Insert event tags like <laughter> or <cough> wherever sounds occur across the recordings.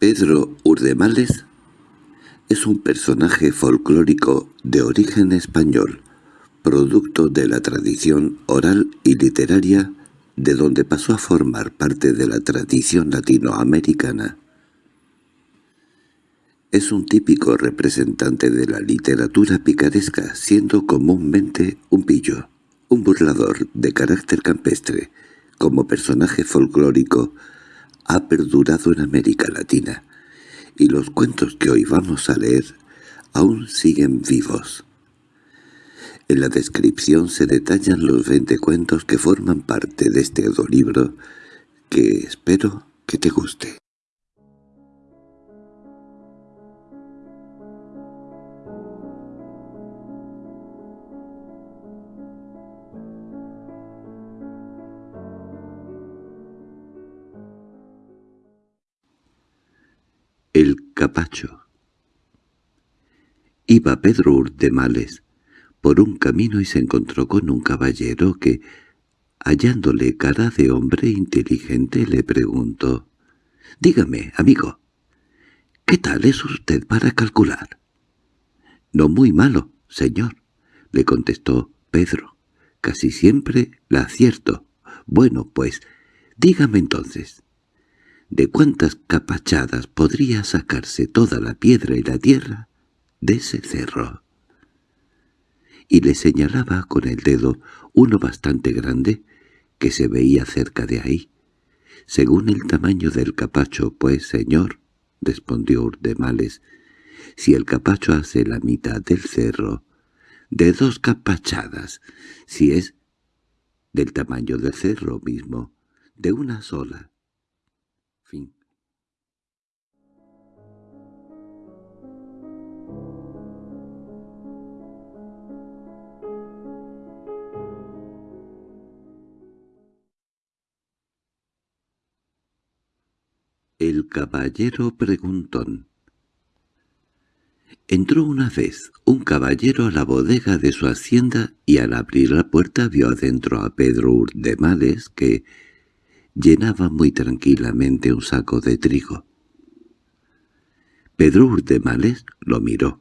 Pedro Urdemales es un personaje folclórico de origen español, producto de la tradición oral y literaria de donde pasó a formar parte de la tradición latinoamericana. Es un típico representante de la literatura picaresca, siendo comúnmente un pillo, un burlador de carácter campestre. Como personaje folclórico, ha perdurado en América Latina, y los cuentos que hoy vamos a leer aún siguen vivos. En la descripción se detallan los veinte cuentos que forman parte de este audiolibro, que espero que te guste. Capacho Iba Pedro Urdemales por un camino y se encontró con un caballero que, hallándole cara de hombre inteligente, le preguntó, «Dígame, amigo, ¿qué tal es usted para calcular?» «No muy malo, señor», le contestó Pedro. «Casi siempre la acierto. Bueno, pues, dígame entonces, ¿De cuántas capachadas podría sacarse toda la piedra y la tierra de ese cerro? Y le señalaba con el dedo uno bastante grande que se veía cerca de ahí. Según el tamaño del capacho, pues, señor, respondió Urdemales, si el capacho hace la mitad del cerro, de dos capachadas, si es del tamaño del cerro mismo, de una sola, caballero preguntón Entró una vez un caballero a la bodega de su hacienda y al abrir la puerta vio adentro a Pedro Urdemales que llenaba muy tranquilamente un saco de trigo. Pedro Urdemales lo miró,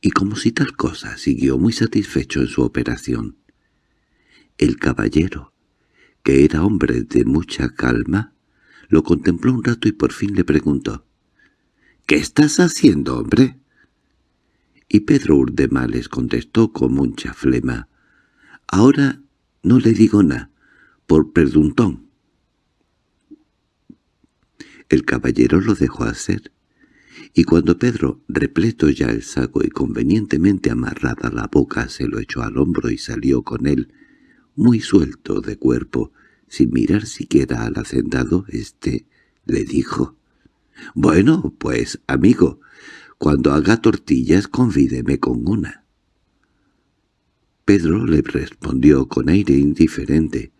y como si tal cosa siguió muy satisfecho en su operación. El caballero, que era hombre de mucha calma, lo contempló un rato y por fin le preguntó, «¿Qué estás haciendo, hombre?» Y Pedro Urdemales contestó con mucha flema, «Ahora no le digo nada, por preguntón». El caballero lo dejó hacer, y cuando Pedro, repleto ya el saco y convenientemente amarrada la boca, se lo echó al hombro y salió con él, muy suelto de cuerpo, sin mirar siquiera al hacendado, éste le dijo, «Bueno, pues, amigo, cuando haga tortillas convídeme con una». Pedro le respondió con aire indiferente,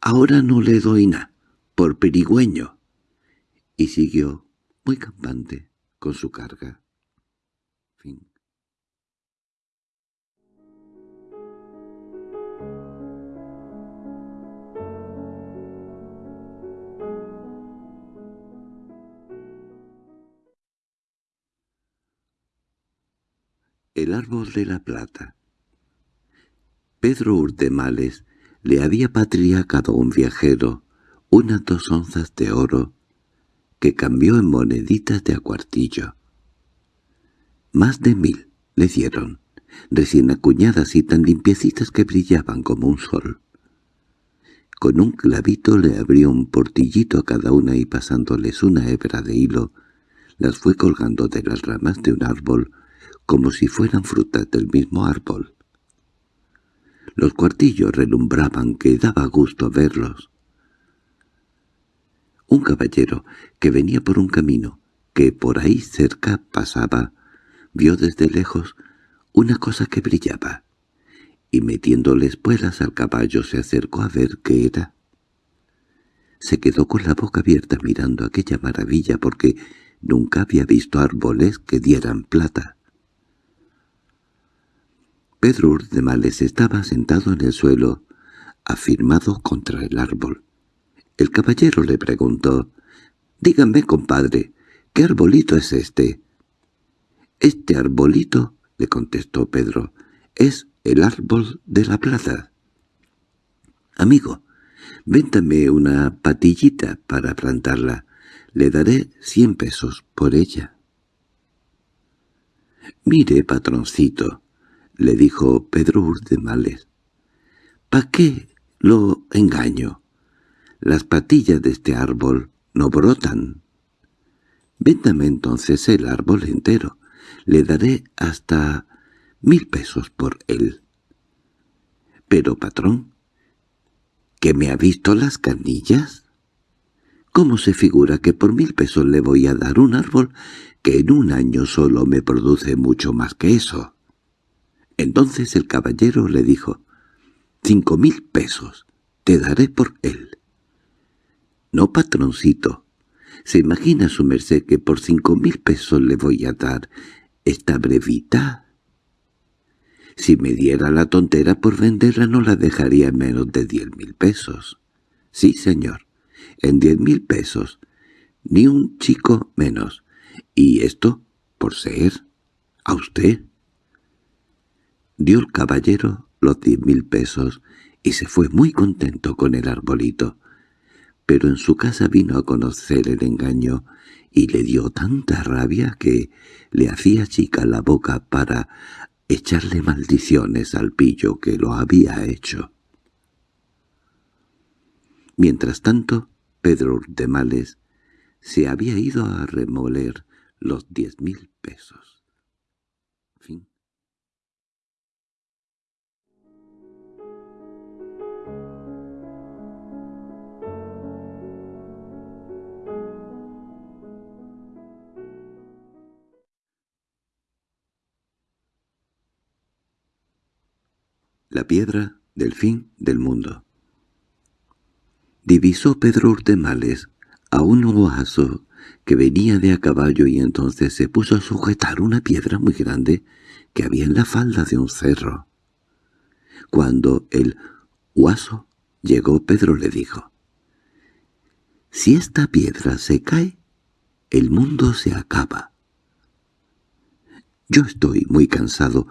«Ahora no le doy nada, por perigüeño» y siguió, muy campante, con su carga. Árbol de la plata Pedro Urtemales le había patriacado un viajero unas dos onzas de oro que cambió en moneditas de a cuartillo. Más de mil le dieron, recién acuñadas y tan limpiecitas que brillaban como un sol. Con un clavito le abrió un portillito a cada una y pasándoles una hebra de hilo, las fue colgando de las ramas de un árbol como si fueran frutas del mismo árbol. Los cuartillos relumbraban que daba gusto verlos. Un caballero que venía por un camino que por ahí cerca pasaba, vio desde lejos una cosa que brillaba, y metiéndole espuelas al caballo se acercó a ver qué era. Se quedó con la boca abierta mirando aquella maravilla porque nunca había visto árboles que dieran plata. Pedro Urdemales estaba sentado en el suelo, afirmado contra el árbol. El caballero le preguntó, «Dígame, compadre, ¿Qué arbolito es este? Este arbolito, le contestó Pedro, es el árbol de la plaza. Amigo, véntame una patillita para plantarla. Le daré cien pesos por ella. Mire, patroncito, le dijo Pedro Urdemales. ¿Pa qué lo engaño? Las patillas de este árbol no brotan. Véndame entonces el árbol entero. Le daré hasta mil pesos por él. Pero, patrón, ¿que me ha visto las canillas? ¿Cómo se figura que por mil pesos le voy a dar un árbol que en un año solo me produce mucho más que eso? Entonces el caballero le dijo, «Cinco mil pesos te daré por él». «No, patroncito, ¿se imagina su merced que por cinco mil pesos le voy a dar esta brevita?» Si me diera la tontera por venderla no la dejaría en menos de diez mil pesos. Sí, señor, en diez mil pesos, ni un chico menos. Y esto por ser a usted. Dio el caballero los diez mil pesos y se fue muy contento con el arbolito. Pero en su casa vino a conocer el engaño y le dio tanta rabia que le hacía chica la boca para echarle maldiciones al pillo que lo había hecho. Mientras tanto, Pedro de Males se había ido a remoler los diez mil pesos. La piedra del fin del mundo. Divisó Pedro Urtemales a un oaso que venía de a caballo y entonces se puso a sujetar una piedra muy grande que había en la falda de un cerro. Cuando el oaso llegó, Pedro le dijo, «Si esta piedra se cae, el mundo se acaba». «Yo estoy muy cansado,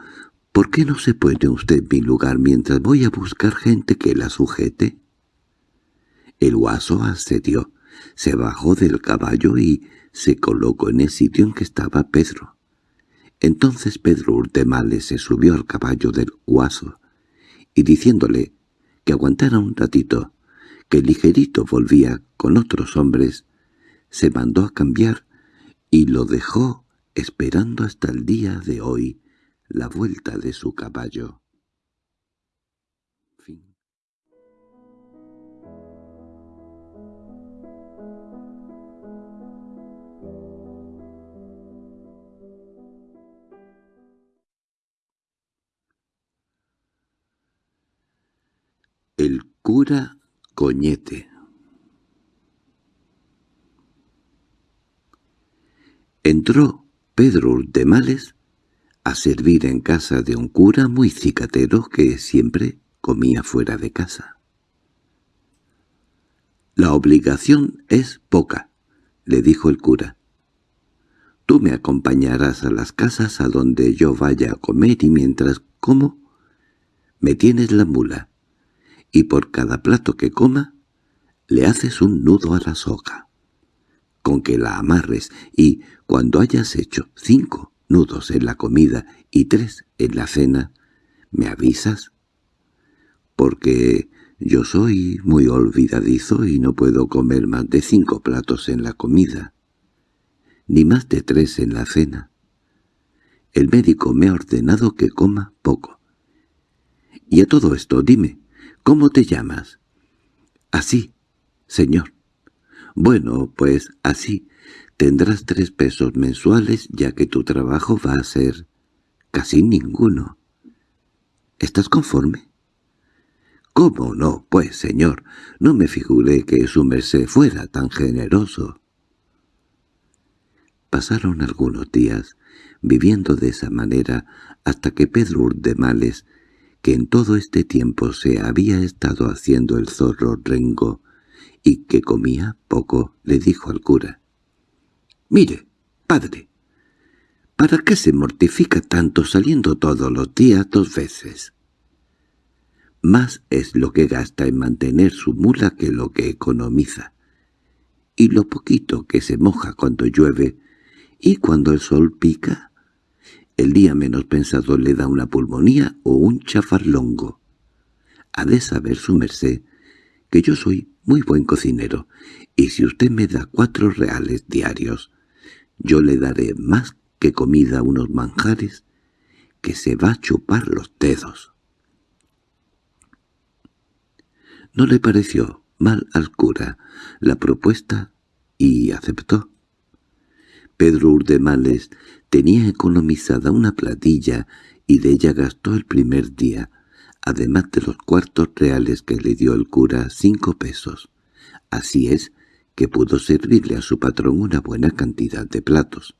¿Por qué no se pone usted en mi lugar mientras voy a buscar gente que la sujete? El guaso accedió, se bajó del caballo y se colocó en el sitio en que estaba Pedro. Entonces Pedro Urtemales se subió al caballo del guaso, y diciéndole que aguantara un ratito, que ligerito volvía con otros hombres, se mandó a cambiar y lo dejó esperando hasta el día de hoy, la vuelta de su caballo. El cura Coñete Entró Pedro de Males a servir en casa de un cura muy cicatero que siempre comía fuera de casa. «La obligación es poca», le dijo el cura. «Tú me acompañarás a las casas a donde yo vaya a comer y mientras como, me tienes la mula, y por cada plato que coma, le haces un nudo a la soga, con que la amarres, y cuando hayas hecho cinco, nudos en la comida y tres en la cena, ¿me avisas? Porque yo soy muy olvidadizo y no puedo comer más de cinco platos en la comida, ni más de tres en la cena. El médico me ha ordenado que coma poco. Y a todo esto, dime, ¿cómo te llamas? Así, señor. Bueno, pues así, Tendrás tres pesos mensuales ya que tu trabajo va a ser casi ninguno. ¿Estás conforme? —¿Cómo no? Pues, señor, no me figuré que su merced fuera tan generoso. Pasaron algunos días viviendo de esa manera hasta que Pedro Urdemales, que en todo este tiempo se había estado haciendo el zorro rengo y que comía poco, le dijo al cura. Mire, «Padre, ¿para qué se mortifica tanto saliendo todos los días dos veces?» Más es lo que gasta en mantener su mula que lo que economiza. Y lo poquito que se moja cuando llueve, y cuando el sol pica, el día menos pensado le da una pulmonía o un chafarlongo. Ha de saber su merced que yo soy muy buen cocinero, y si usted me da cuatro reales diarios, yo le daré más que comida a unos manjares que se va a chupar los dedos. No le pareció mal al cura la propuesta y aceptó. Pedro Urdemales tenía economizada una platilla y de ella gastó el primer día, además de los cuartos reales que le dio el cura, cinco pesos. Así es que pudo servirle a su patrón una buena cantidad de platos,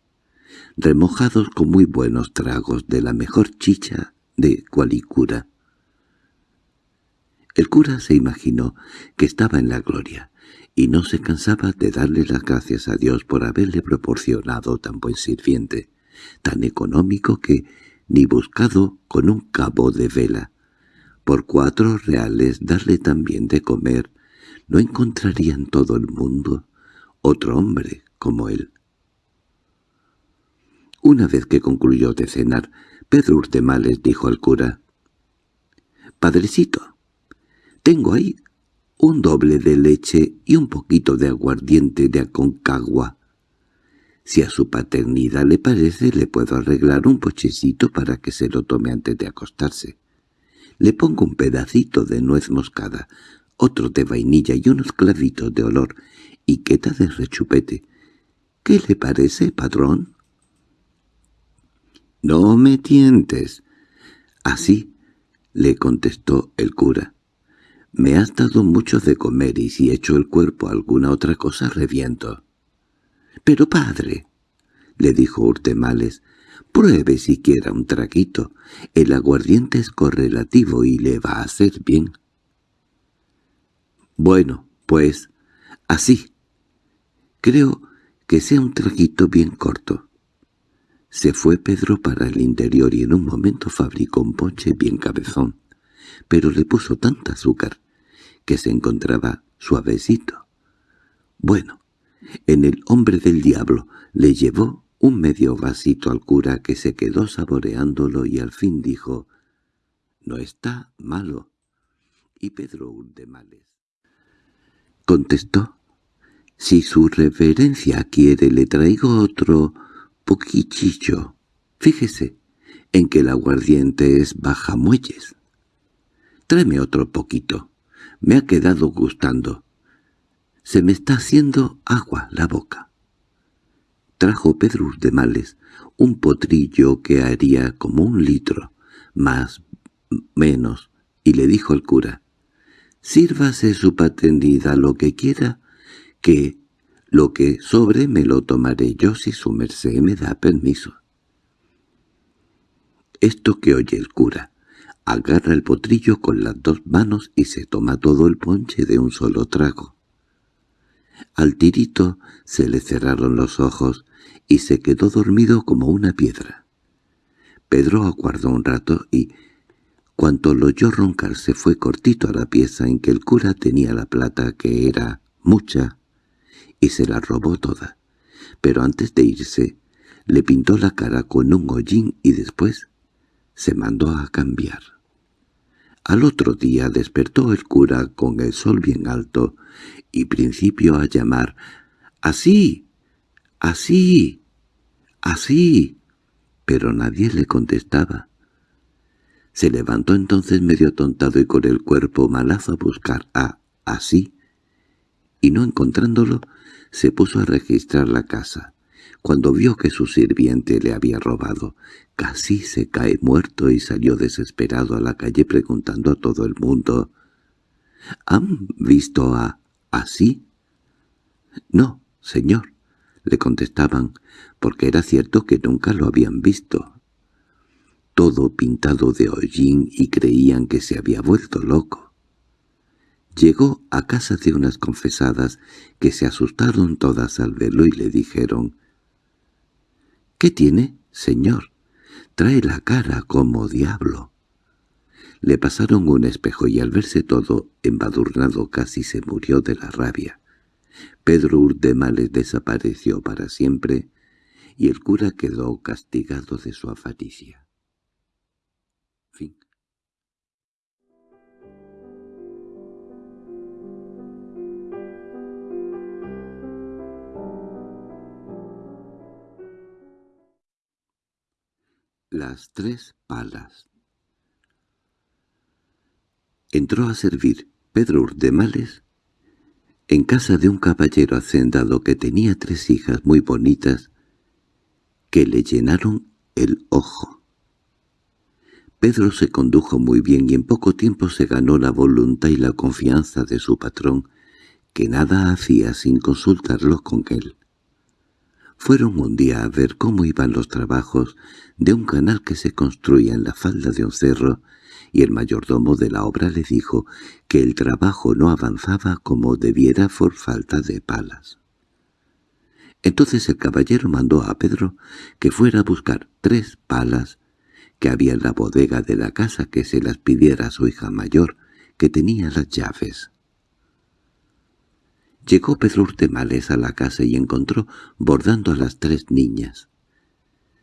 remojados con muy buenos tragos de la mejor chicha de cualicura. El cura se imaginó que estaba en la gloria, y no se cansaba de darle las gracias a Dios por haberle proporcionado tan buen sirviente, tan económico que, ni buscado con un cabo de vela, por cuatro reales darle también de comer, no encontraría en todo el mundo otro hombre como él. Una vez que concluyó de cenar, Pedro Urtemales dijo al cura, «Padrecito, tengo ahí un doble de leche y un poquito de aguardiente de Aconcagua. Si a su paternidad le parece, le puedo arreglar un pochecito para que se lo tome antes de acostarse. Le pongo un pedacito de nuez moscada, otro de vainilla y unos clavitos de olor, y queta de rechupete. ¿Qué le parece, padrón? —No me tientes. —Así —le contestó el cura—. Me has dado mucho de comer y si echo el cuerpo a alguna otra cosa reviento. —Pero padre —le dijo Urtemales—, pruebe siquiera un traguito. El aguardiente es correlativo y le va a hacer bien. Bueno, pues, así. Creo que sea un traguito bien corto. Se fue Pedro para el interior y en un momento fabricó un ponche bien cabezón, pero le puso tanta azúcar que se encontraba suavecito. Bueno, en el hombre del diablo le llevó un medio vasito al cura que se quedó saboreándolo y al fin dijo, «No está malo». Y Pedro Urdemales contestó, «Si su reverencia quiere le traigo otro poquichillo. Fíjese en que el aguardiente es baja muelles. Tráeme otro poquito». Me ha quedado gustando. Se me está haciendo agua la boca. Trajo Pedro de Males un potrillo que haría como un litro, más, menos, y le dijo al cura, «Sírvase su paternidad lo que quiera, que lo que sobre me lo tomaré yo si su merced me da permiso». Esto que oye el cura, agarra el potrillo con las dos manos y se toma todo el ponche de un solo trago. Al tirito se le cerraron los ojos y se quedó dormido como una piedra. Pedro aguardó un rato y, cuanto lo oyó roncar, se fue cortito a la pieza en que el cura tenía la plata, que era mucha, y se la robó toda. Pero antes de irse, le pintó la cara con un hollín y después se mandó a cambiar. Al otro día despertó el cura con el sol bien alto y principió a llamar «¡Así! ¡Así! ¡Así!» pero nadie le contestaba. Se levantó entonces medio tontado y con el cuerpo malazo a buscar a «así», y no encontrándolo, se puso a registrar la casa. Cuando vio que su sirviente le había robado, casi se cae muerto y salió desesperado a la calle preguntando a todo el mundo, «¿Han visto a así?» «No, señor», le contestaban, porque era cierto que nunca lo habían visto. Todo pintado de hollín y creían que se había vuelto loco. Llegó a casa de unas confesadas que se asustaron todas al verlo y le dijeron —¿Qué tiene, señor? Trae la cara como diablo. Le pasaron un espejo y al verse todo embadurnado casi se murió de la rabia. Pedro Urdemales desapareció para siempre y el cura quedó castigado de su avaricia. Las tres palas Entró a servir Pedro Urdemales en casa de un caballero hacendado que tenía tres hijas muy bonitas que le llenaron el ojo. Pedro se condujo muy bien y en poco tiempo se ganó la voluntad y la confianza de su patrón, que nada hacía sin consultarlo con él. Fueron un día a ver cómo iban los trabajos de un canal que se construía en la falda de un cerro, y el mayordomo de la obra le dijo que el trabajo no avanzaba como debiera por falta de palas. Entonces el caballero mandó a Pedro que fuera a buscar tres palas que había en la bodega de la casa que se las pidiera a su hija mayor, que tenía las llaves. Llegó Pedro Urtemales a la casa y encontró bordando a las tres niñas.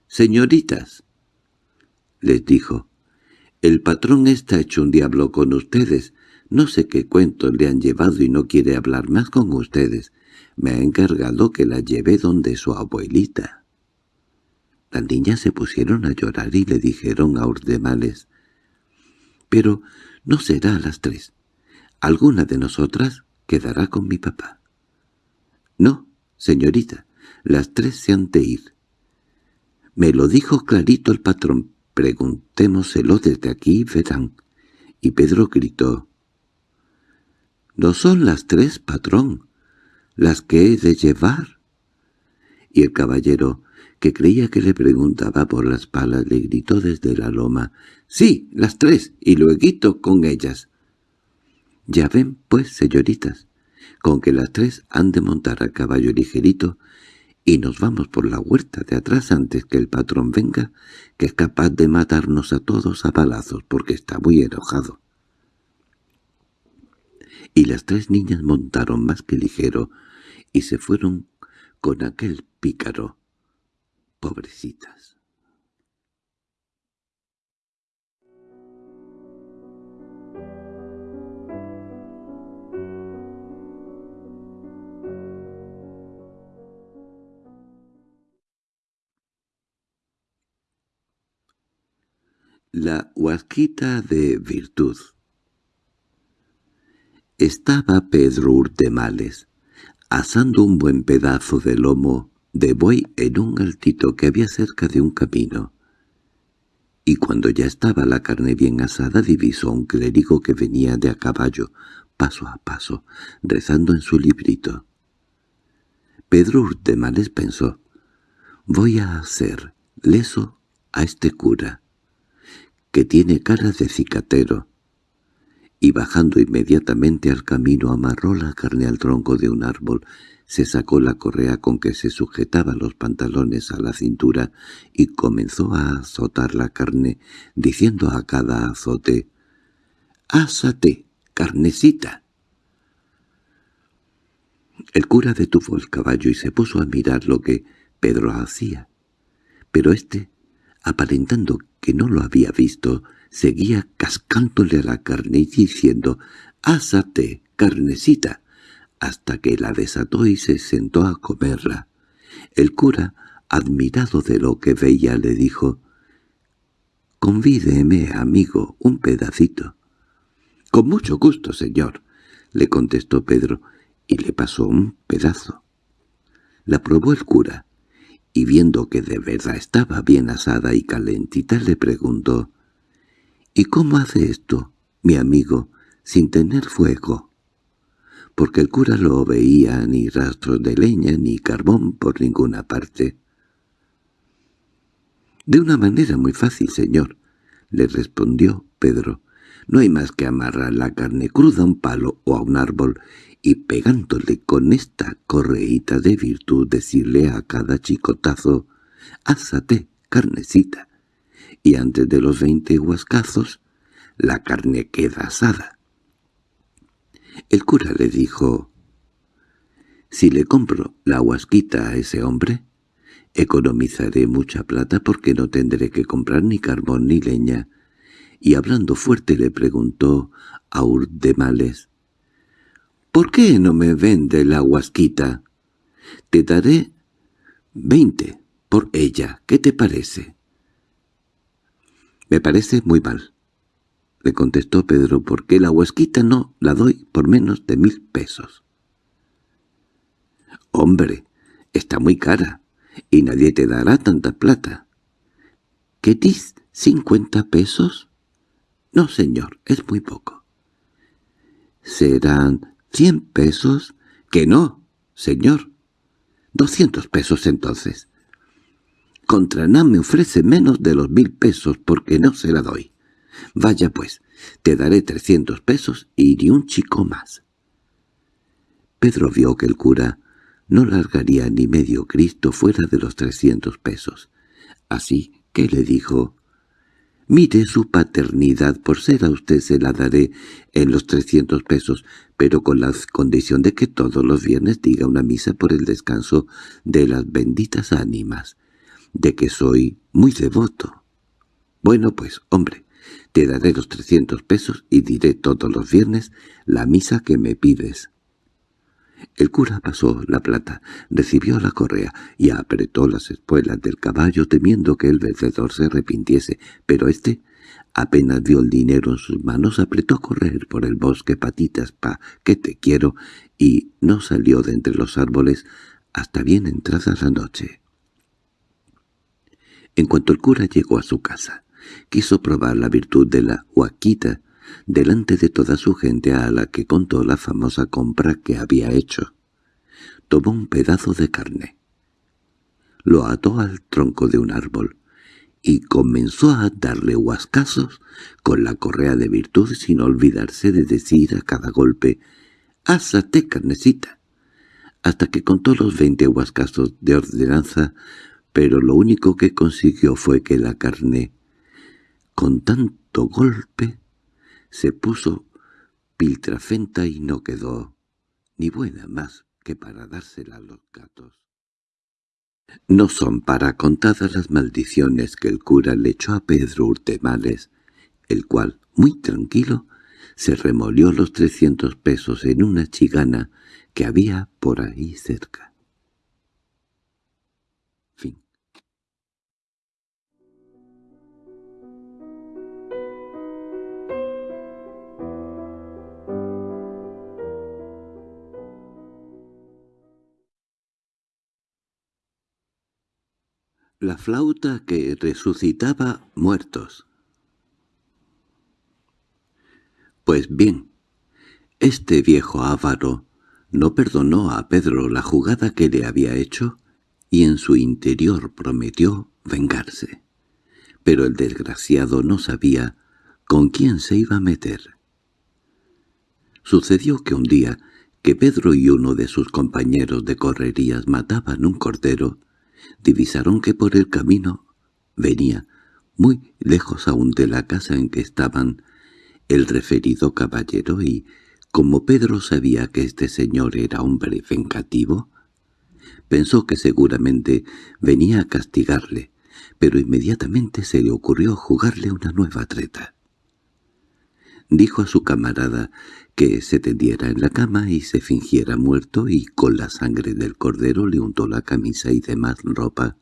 «Señoritas», les dijo, «el patrón está hecho un diablo con ustedes. No sé qué cuentos le han llevado y no quiere hablar más con ustedes. Me ha encargado que la lleve donde su abuelita». Las niñas se pusieron a llorar y le dijeron a Urdemales, «Pero no será a las tres. Alguna de nosotras quedará con mi papá. —No, señorita, las tres se han de ir. Me lo dijo clarito el patrón. Preguntémoselo desde aquí, verán. Y Pedro gritó. —No son las tres, patrón, las que he de llevar. Y el caballero, que creía que le preguntaba por las palas, le gritó desde la loma. —Sí, las tres, y luego con ellas. Ya ven, pues, señoritas, con que las tres han de montar a caballo ligerito y nos vamos por la huerta de atrás antes que el patrón venga, que es capaz de matarnos a todos a palazos porque está muy enojado. Y las tres niñas montaron más que ligero y se fueron con aquel pícaro. Pobrecitas. La huasquita de virtud Estaba Pedro Urtemales, asando un buen pedazo de lomo de buey en un altito que había cerca de un camino. Y cuando ya estaba la carne bien asada divisó un clérigo que venía de a caballo, paso a paso, rezando en su librito. Pedro Urtemales pensó, «Voy a hacer leso a este cura» que tiene cara de cicatero, y bajando inmediatamente al camino amarró la carne al tronco de un árbol, se sacó la correa con que se sujetaba los pantalones a la cintura y comenzó a azotar la carne, diciendo a cada azote, «¡Ásate, carnecita!». El cura detuvo el caballo y se puso a mirar lo que Pedro hacía, pero éste, aparentando que no lo había visto, seguía cascándole a la carne y diciendo «¡Ásate, carnecita!» hasta que la desató y se sentó a comerla. El cura, admirado de lo que veía, le dijo «Convídeme, amigo, un pedacito». «Con mucho gusto, señor», le contestó Pedro, y le pasó un pedazo. La probó el cura, y viendo que de verdad estaba bien asada y calentita le preguntó «¿Y cómo hace esto, mi amigo, sin tener fuego?» Porque el cura lo veía ni rastros de leña ni carbón por ninguna parte. «De una manera muy fácil, señor», le respondió Pedro. «No hay más que amarrar la carne cruda a un palo o a un árbol y pegándole con esta correíta de virtud decirle a cada chicotazo ásate, carnecita, y antes de los veinte huascazos la carne queda asada. El cura le dijo, «Si le compro la huasquita a ese hombre, economizaré mucha plata porque no tendré que comprar ni carbón ni leña». Y hablando fuerte le preguntó a Urdemales, «¿Por qué no me vende la huasquita? Te daré veinte por ella, ¿qué te parece?» «Me parece muy mal», le contestó Pedro, «porque la huasquita no la doy por menos de mil pesos». «Hombre, está muy cara, y nadie te dará tanta plata». ¿Qué dis? ¿Cincuenta pesos? No, señor, es muy poco. ¿Serán cien pesos? Que no, señor. Doscientos pesos entonces. Contraná me ofrece menos de los mil pesos porque no se la doy. Vaya pues, te daré trescientos pesos y ni un chico más. Pedro vio que el cura no largaría ni medio Cristo fuera de los trescientos pesos. Así que le dijo, «Mire su paternidad, por ser a usted se la daré en los trescientos pesos, pero con la condición de que todos los viernes diga una misa por el descanso de las benditas ánimas, de que soy muy devoto. Bueno, pues, hombre, te daré los trescientos pesos y diré todos los viernes la misa que me pides. El cura pasó la plata, recibió la correa y apretó las espuelas del caballo temiendo que el vencedor se arrepintiese, pero éste, apenas vio el dinero en sus manos, apretó a correr por el bosque patitas pa que te quiero y no salió de entre los árboles hasta bien entrada la noche. En cuanto el cura llegó a su casa, quiso probar la virtud de la huaquita delante de toda su gente a la que contó la famosa compra que había hecho. Tomó un pedazo de carne. Lo ató al tronco de un árbol y comenzó a darle huascazos con la correa de virtud sin olvidarse de decir a cada golpe «¡Ásate, carnecita!» hasta que contó los veinte huascazos de ordenanza, pero lo único que consiguió fue que la carne, con tanto golpe, se puso piltrafenta y no quedó ni buena más que para dársela a los gatos. No son para contadas las maldiciones que el cura le echó a Pedro Urtemales, el cual, muy tranquilo, se remolió los trescientos pesos en una chigana que había por ahí cerca. La flauta que resucitaba muertos. Pues bien, este viejo avaro no perdonó a Pedro la jugada que le había hecho y en su interior prometió vengarse. Pero el desgraciado no sabía con quién se iba a meter. Sucedió que un día que Pedro y uno de sus compañeros de correrías mataban un cordero, divisaron que por el camino venía, muy lejos aún de la casa en que estaban, el referido caballero y, como Pedro sabía que este señor era hombre vengativo, pensó que seguramente venía a castigarle, pero inmediatamente se le ocurrió jugarle una nueva treta. Dijo a su camarada que se tendiera en la cama y se fingiera muerto y con la sangre del cordero le untó la camisa y demás ropa,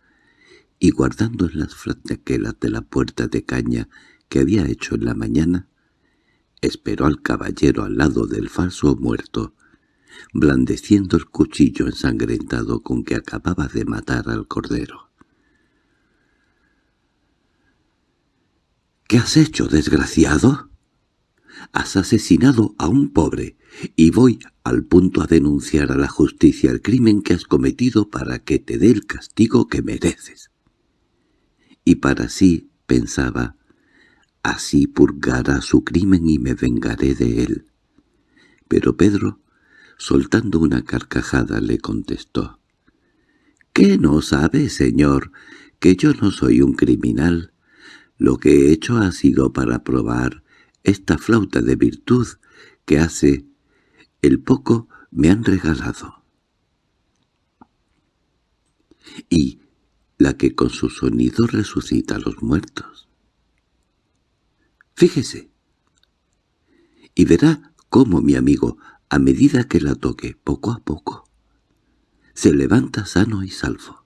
y guardando en las franquelas de la puerta de caña que había hecho en la mañana, esperó al caballero al lado del falso muerto, blandeciendo el cuchillo ensangrentado con que acababa de matar al cordero. —¿Qué has hecho, desgraciado? Has asesinado a un pobre, y voy al punto a denunciar a la justicia el crimen que has cometido para que te dé el castigo que mereces. Y para sí, pensaba, así purgará su crimen y me vengaré de él. Pero Pedro, soltando una carcajada, le contestó, —¿Qué no sabe, señor, que yo no soy un criminal. Lo que he hecho ha sido para probar esta flauta de virtud que hace el poco me han regalado. Y la que con su sonido resucita a los muertos. Fíjese. Y verá cómo mi amigo, a medida que la toque, poco a poco, se levanta sano y salvo.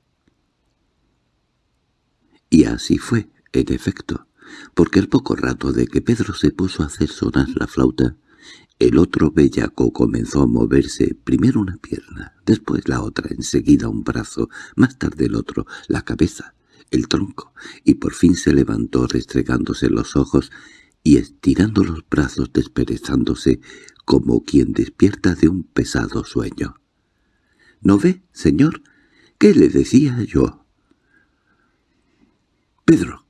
Y así fue, en efecto, porque el poco rato de que Pedro se puso a hacer sonar la flauta, el otro bellaco comenzó a moverse, primero una pierna, después la otra, enseguida un brazo, más tarde el otro, la cabeza, el tronco, y por fin se levantó restregándose los ojos y estirando los brazos desperezándose como quien despierta de un pesado sueño. —¿No ve, señor? ¿Qué le decía yo? —Pedro,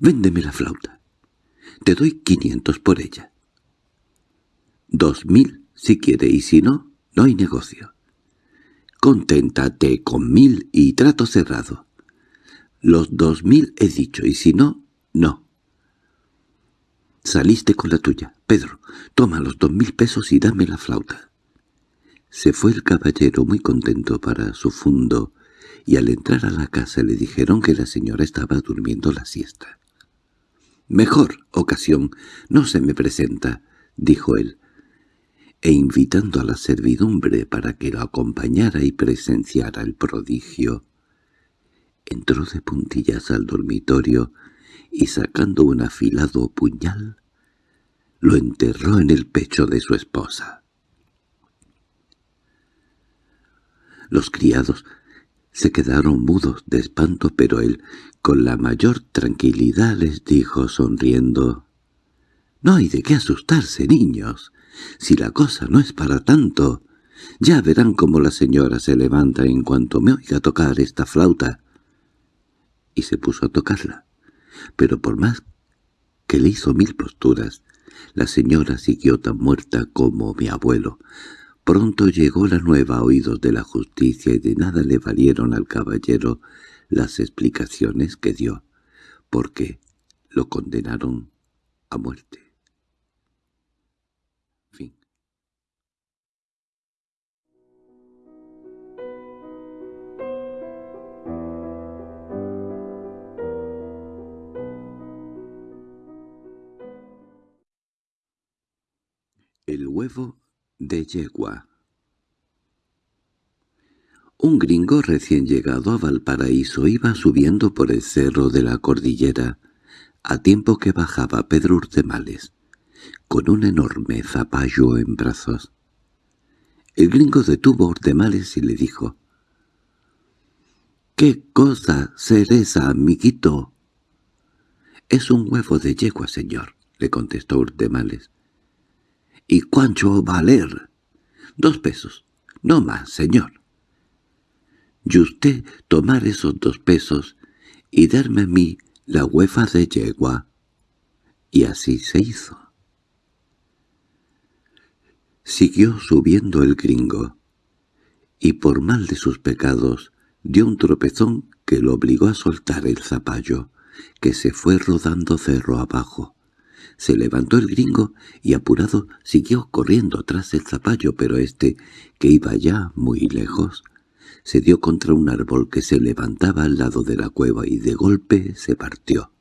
véndeme la flauta. Te doy quinientos por ella. Dos mil, si quiere, y si no, no hay negocio. Conténtate con mil y trato cerrado. Los dos mil he dicho, y si no, no. Saliste con la tuya. Pedro, toma los dos mil pesos y dame la flauta. Se fue el caballero muy contento para su fundo, y al entrar a la casa le dijeron que la señora estaba durmiendo la siesta. «Mejor ocasión no se me presenta», dijo él, e invitando a la servidumbre para que lo acompañara y presenciara el prodigio, entró de puntillas al dormitorio y sacando un afilado puñal, lo enterró en el pecho de su esposa. Los criados se quedaron mudos de espanto, pero él, con la mayor tranquilidad, les dijo sonriendo, «No hay de qué asustarse, niños. Si la cosa no es para tanto, ya verán cómo la señora se levanta en cuanto me oiga tocar esta flauta. Y se puso a tocarla. Pero por más que le hizo mil posturas, la señora siguió tan muerta como mi abuelo. Pronto llegó la nueva a oídos de la justicia y de nada le valieron al caballero las explicaciones que dio, porque lo condenaron a muerte. El huevo de yegua Un gringo recién llegado a Valparaíso iba subiendo por el cerro de la cordillera, a tiempo que bajaba Pedro Urtemales, con un enorme zapallo en brazos. El gringo detuvo a Urtemales y le dijo, —¿Qué cosa ser esa, amiguito? —Es un huevo de yegua, señor —le contestó Urtemales. —¿Y cuánto valer? —Dos pesos. No más, señor. Y usted tomar esos dos pesos y darme a mí la huefa de yegua. Y así se hizo. Siguió subiendo el gringo, y por mal de sus pecados dio un tropezón que lo obligó a soltar el zapallo, que se fue rodando cerro abajo. Se levantó el gringo y apurado siguió corriendo tras el zapallo, pero este, que iba ya muy lejos, se dio contra un árbol que se levantaba al lado de la cueva y de golpe se partió.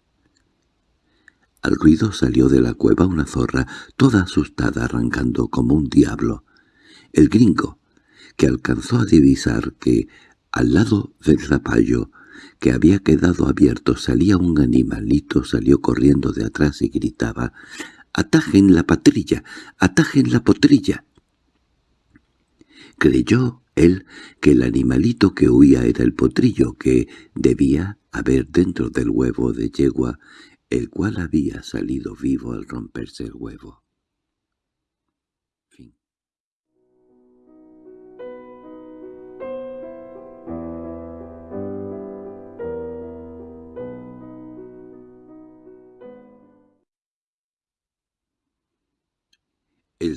Al ruido salió de la cueva una zorra, toda asustada, arrancando como un diablo. El gringo, que alcanzó a divisar que, al lado del zapallo, que había quedado abierto salía un animalito, salió corriendo de atrás y gritaba «¡Atajen la patrilla! ¡Atajen la potrilla!». Creyó él que el animalito que huía era el potrillo que debía haber dentro del huevo de yegua, el cual había salido vivo al romperse el huevo.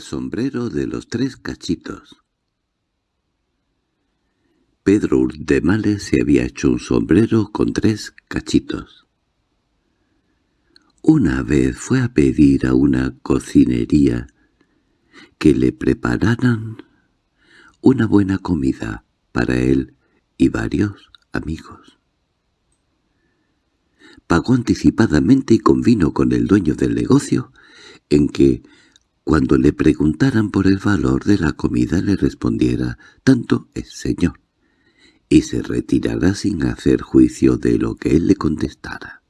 Sombrero de los tres cachitos Pedro Urdemales se había hecho un sombrero con tres cachitos. Una vez fue a pedir a una cocinería que le prepararan una buena comida para él y varios amigos. Pagó anticipadamente y convino con el dueño del negocio en que, cuando le preguntaran por el valor de la comida, le respondiera «tanto es señor» y se retirara sin hacer juicio de lo que él le contestara.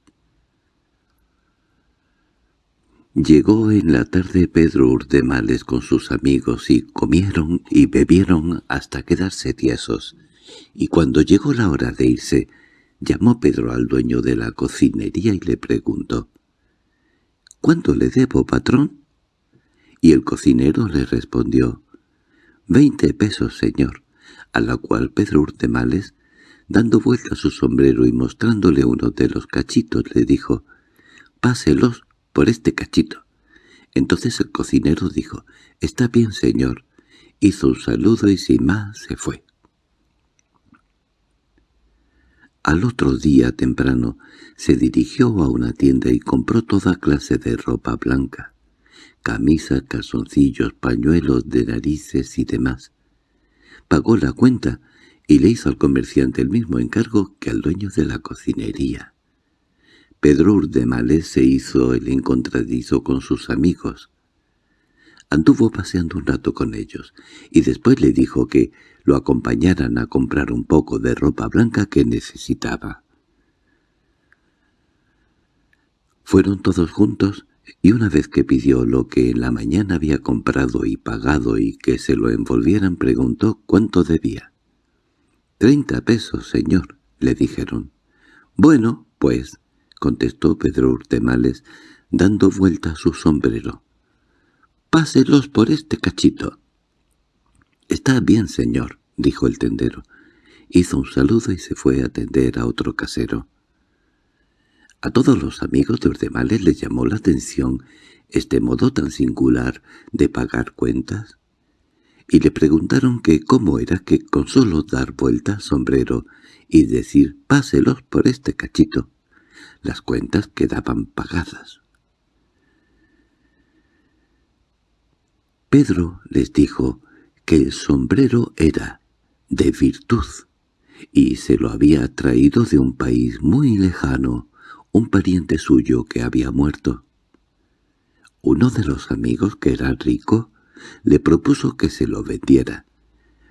Llegó en la tarde Pedro Urdemales con sus amigos y comieron y bebieron hasta quedarse tiesos, y cuando llegó la hora de irse, llamó Pedro al dueño de la cocinería y le preguntó «¿Cuánto le debo, patrón?» Y el cocinero le respondió «Veinte pesos, señor», a la cual Pedro Urdemales, dando vuelta a su sombrero y mostrándole uno de los cachitos, le dijo «Páselos por este cachito. Entonces el cocinero dijo, «Está bien, señor». Hizo un saludo y sin más se fue. Al otro día temprano se dirigió a una tienda y compró toda clase de ropa blanca, camisa, calzoncillos, pañuelos de narices y demás. Pagó la cuenta y le hizo al comerciante el mismo encargo que al dueño de la cocinería. Pedro Urdemales se hizo el encontradizo con sus amigos. Anduvo paseando un rato con ellos, y después le dijo que lo acompañaran a comprar un poco de ropa blanca que necesitaba. Fueron todos juntos, y una vez que pidió lo que en la mañana había comprado y pagado y que se lo envolvieran, preguntó cuánto debía. —Treinta pesos, señor —le dijeron. —Bueno, pues —contestó Pedro Urtemales, dando vuelta a su sombrero. —Páselos por este cachito. —Está bien, señor —dijo el tendero. Hizo un saludo y se fue a atender a otro casero. A todos los amigos de Urdemales les llamó la atención este modo tan singular de pagar cuentas, y le preguntaron que cómo era que con solo dar vuelta sombrero y decir «páselos por este cachito», las cuentas quedaban pagadas. Pedro les dijo que el sombrero era de virtud, y se lo había traído de un país muy lejano, un pariente suyo que había muerto. Uno de los amigos, que era rico, le propuso que se lo vendiera,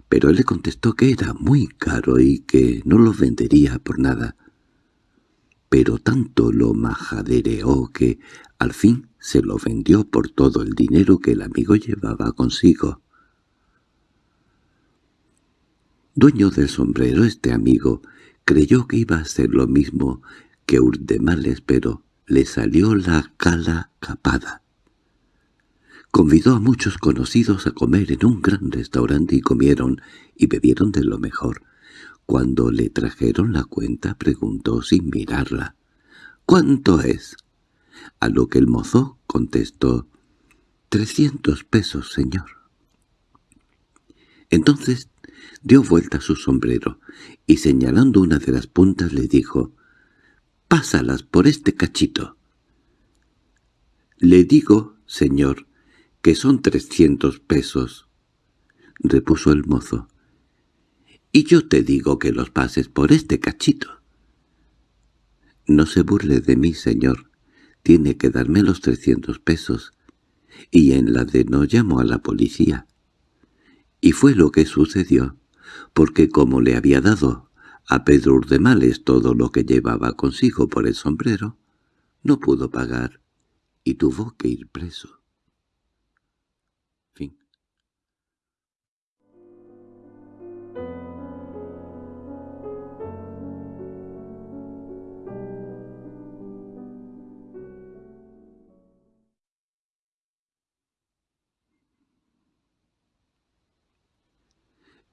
pero él le contestó que era muy caro y que no lo vendería por nada pero tanto lo majadereó que al fin se lo vendió por todo el dinero que el amigo llevaba consigo. Dueño del sombrero, este amigo creyó que iba a ser lo mismo que Urdemales, pero le salió la cala capada. Convidó a muchos conocidos a comer en un gran restaurante y comieron y bebieron de lo mejor. Cuando le trajeron la cuenta preguntó sin mirarla, «¿Cuánto es?» A lo que el mozo contestó, «Trescientos pesos, señor». Entonces dio vuelta su sombrero y señalando una de las puntas le dijo, «Pásalas por este cachito». «Le digo, señor, que son trescientos pesos», repuso el mozo y yo te digo que los pases por este cachito. No se burle de mí, señor. Tiene que darme los trescientos pesos. Y en la de no llamo a la policía. Y fue lo que sucedió, porque como le había dado a Pedro Urdemales todo lo que llevaba consigo por el sombrero, no pudo pagar y tuvo que ir preso.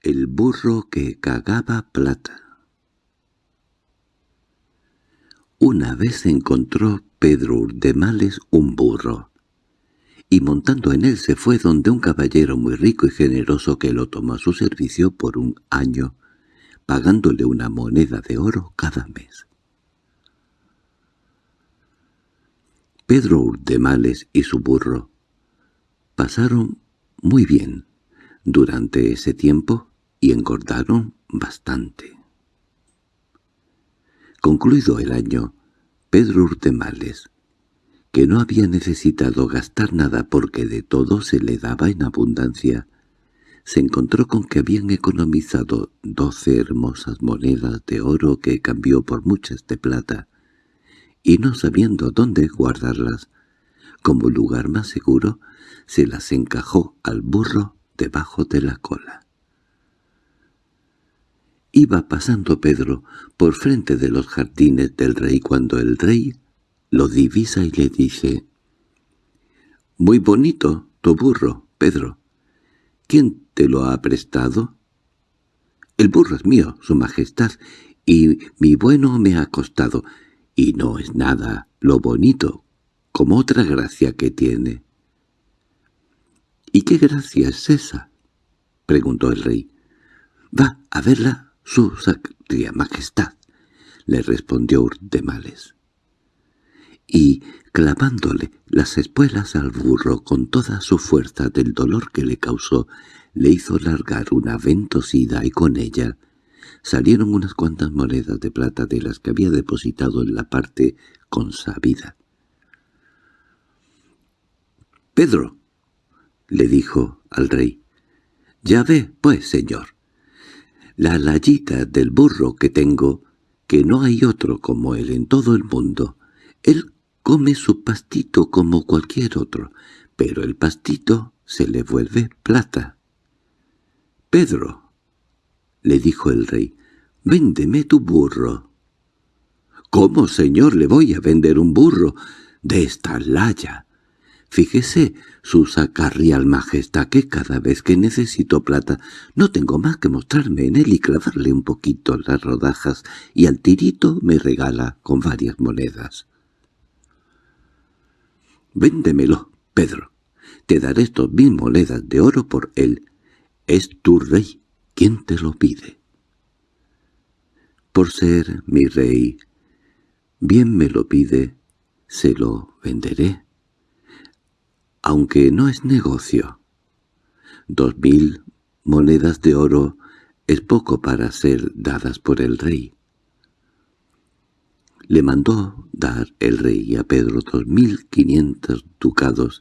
El burro que cagaba plata Una vez encontró Pedro Urdemales un burro, y montando en él se fue donde un caballero muy rico y generoso que lo tomó a su servicio por un año pagándole una moneda de oro cada mes. Pedro Urdemales y su burro pasaron muy bien durante ese tiempo y engordaron bastante. Concluido el año, Pedro Urtemales, que no había necesitado gastar nada porque de todo se le daba en abundancia, se encontró con que habían economizado doce hermosas monedas de oro que cambió por muchas de plata, y no sabiendo dónde guardarlas, como lugar más seguro, se las encajó al burro debajo de la cola. Iba pasando Pedro por frente de los jardines del rey cuando el rey lo divisa y le dice «Muy bonito tu burro, Pedro. ¿Quién te lo ha prestado?» «El burro es mío, su majestad, y mi bueno me ha costado, y no es nada lo bonito, como otra gracia que tiene». —¿Y qué gracia es esa? —preguntó el rey. —Va a verla su sacría majestad —le respondió Urdemales. Y, clavándole las espuelas al burro con toda su fuerza del dolor que le causó, le hizo largar una ventosida y con ella salieron unas cuantas monedas de plata de las que había depositado en la parte consabida. —Pedro —le dijo al rey—. Ya ve, pues, señor, la layita del burro que tengo, que no hay otro como él en todo el mundo. Él come su pastito como cualquier otro, pero el pastito se le vuelve plata. —Pedro —le dijo el rey—, véndeme tu burro. —¿Cómo, señor, le voy a vender un burro de esta laya? Fíjese, su sacarrial majestad, que cada vez que necesito plata no tengo más que mostrarme en él y clavarle un poquito las rodajas, y al tirito me regala con varias monedas. —Véndemelo, Pedro. Te daré estos mil monedas de oro por él. Es tu rey. ¿Quién te lo pide? Por ser mi rey, bien me lo pide, se lo venderé aunque no es negocio. Dos mil monedas de oro es poco para ser dadas por el rey. Le mandó dar el rey a Pedro dos mil quinientos ducados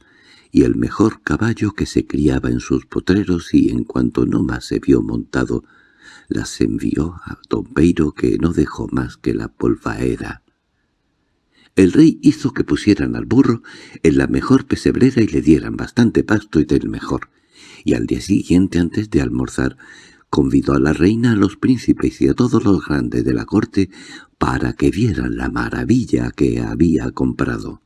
y el mejor caballo que se criaba en sus potreros y en cuanto no más se vio montado, las envió a don Peiro que no dejó más que la polvaera el rey hizo que pusieran al burro en la mejor pesebrera y le dieran bastante pasto y del mejor, y al día siguiente, antes de almorzar, convidó a la reina, a los príncipes y a todos los grandes de la corte para que vieran la maravilla que había comprado.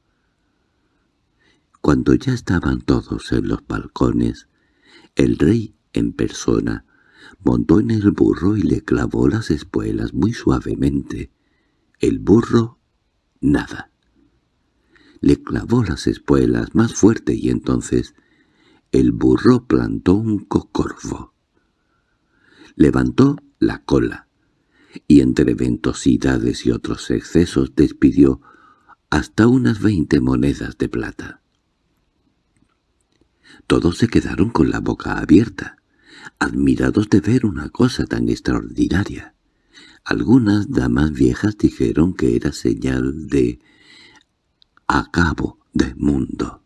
Cuando ya estaban todos en los balcones, el rey, en persona, montó en el burro y le clavó las espuelas muy suavemente. El burro nada. Le clavó las espuelas más fuerte y entonces el burro plantó un cocorvo. Levantó la cola y entre ventosidades y otros excesos despidió hasta unas veinte monedas de plata. Todos se quedaron con la boca abierta, admirados de ver una cosa tan extraordinaria. Algunas damas viejas dijeron que era señal de acabo de mundo.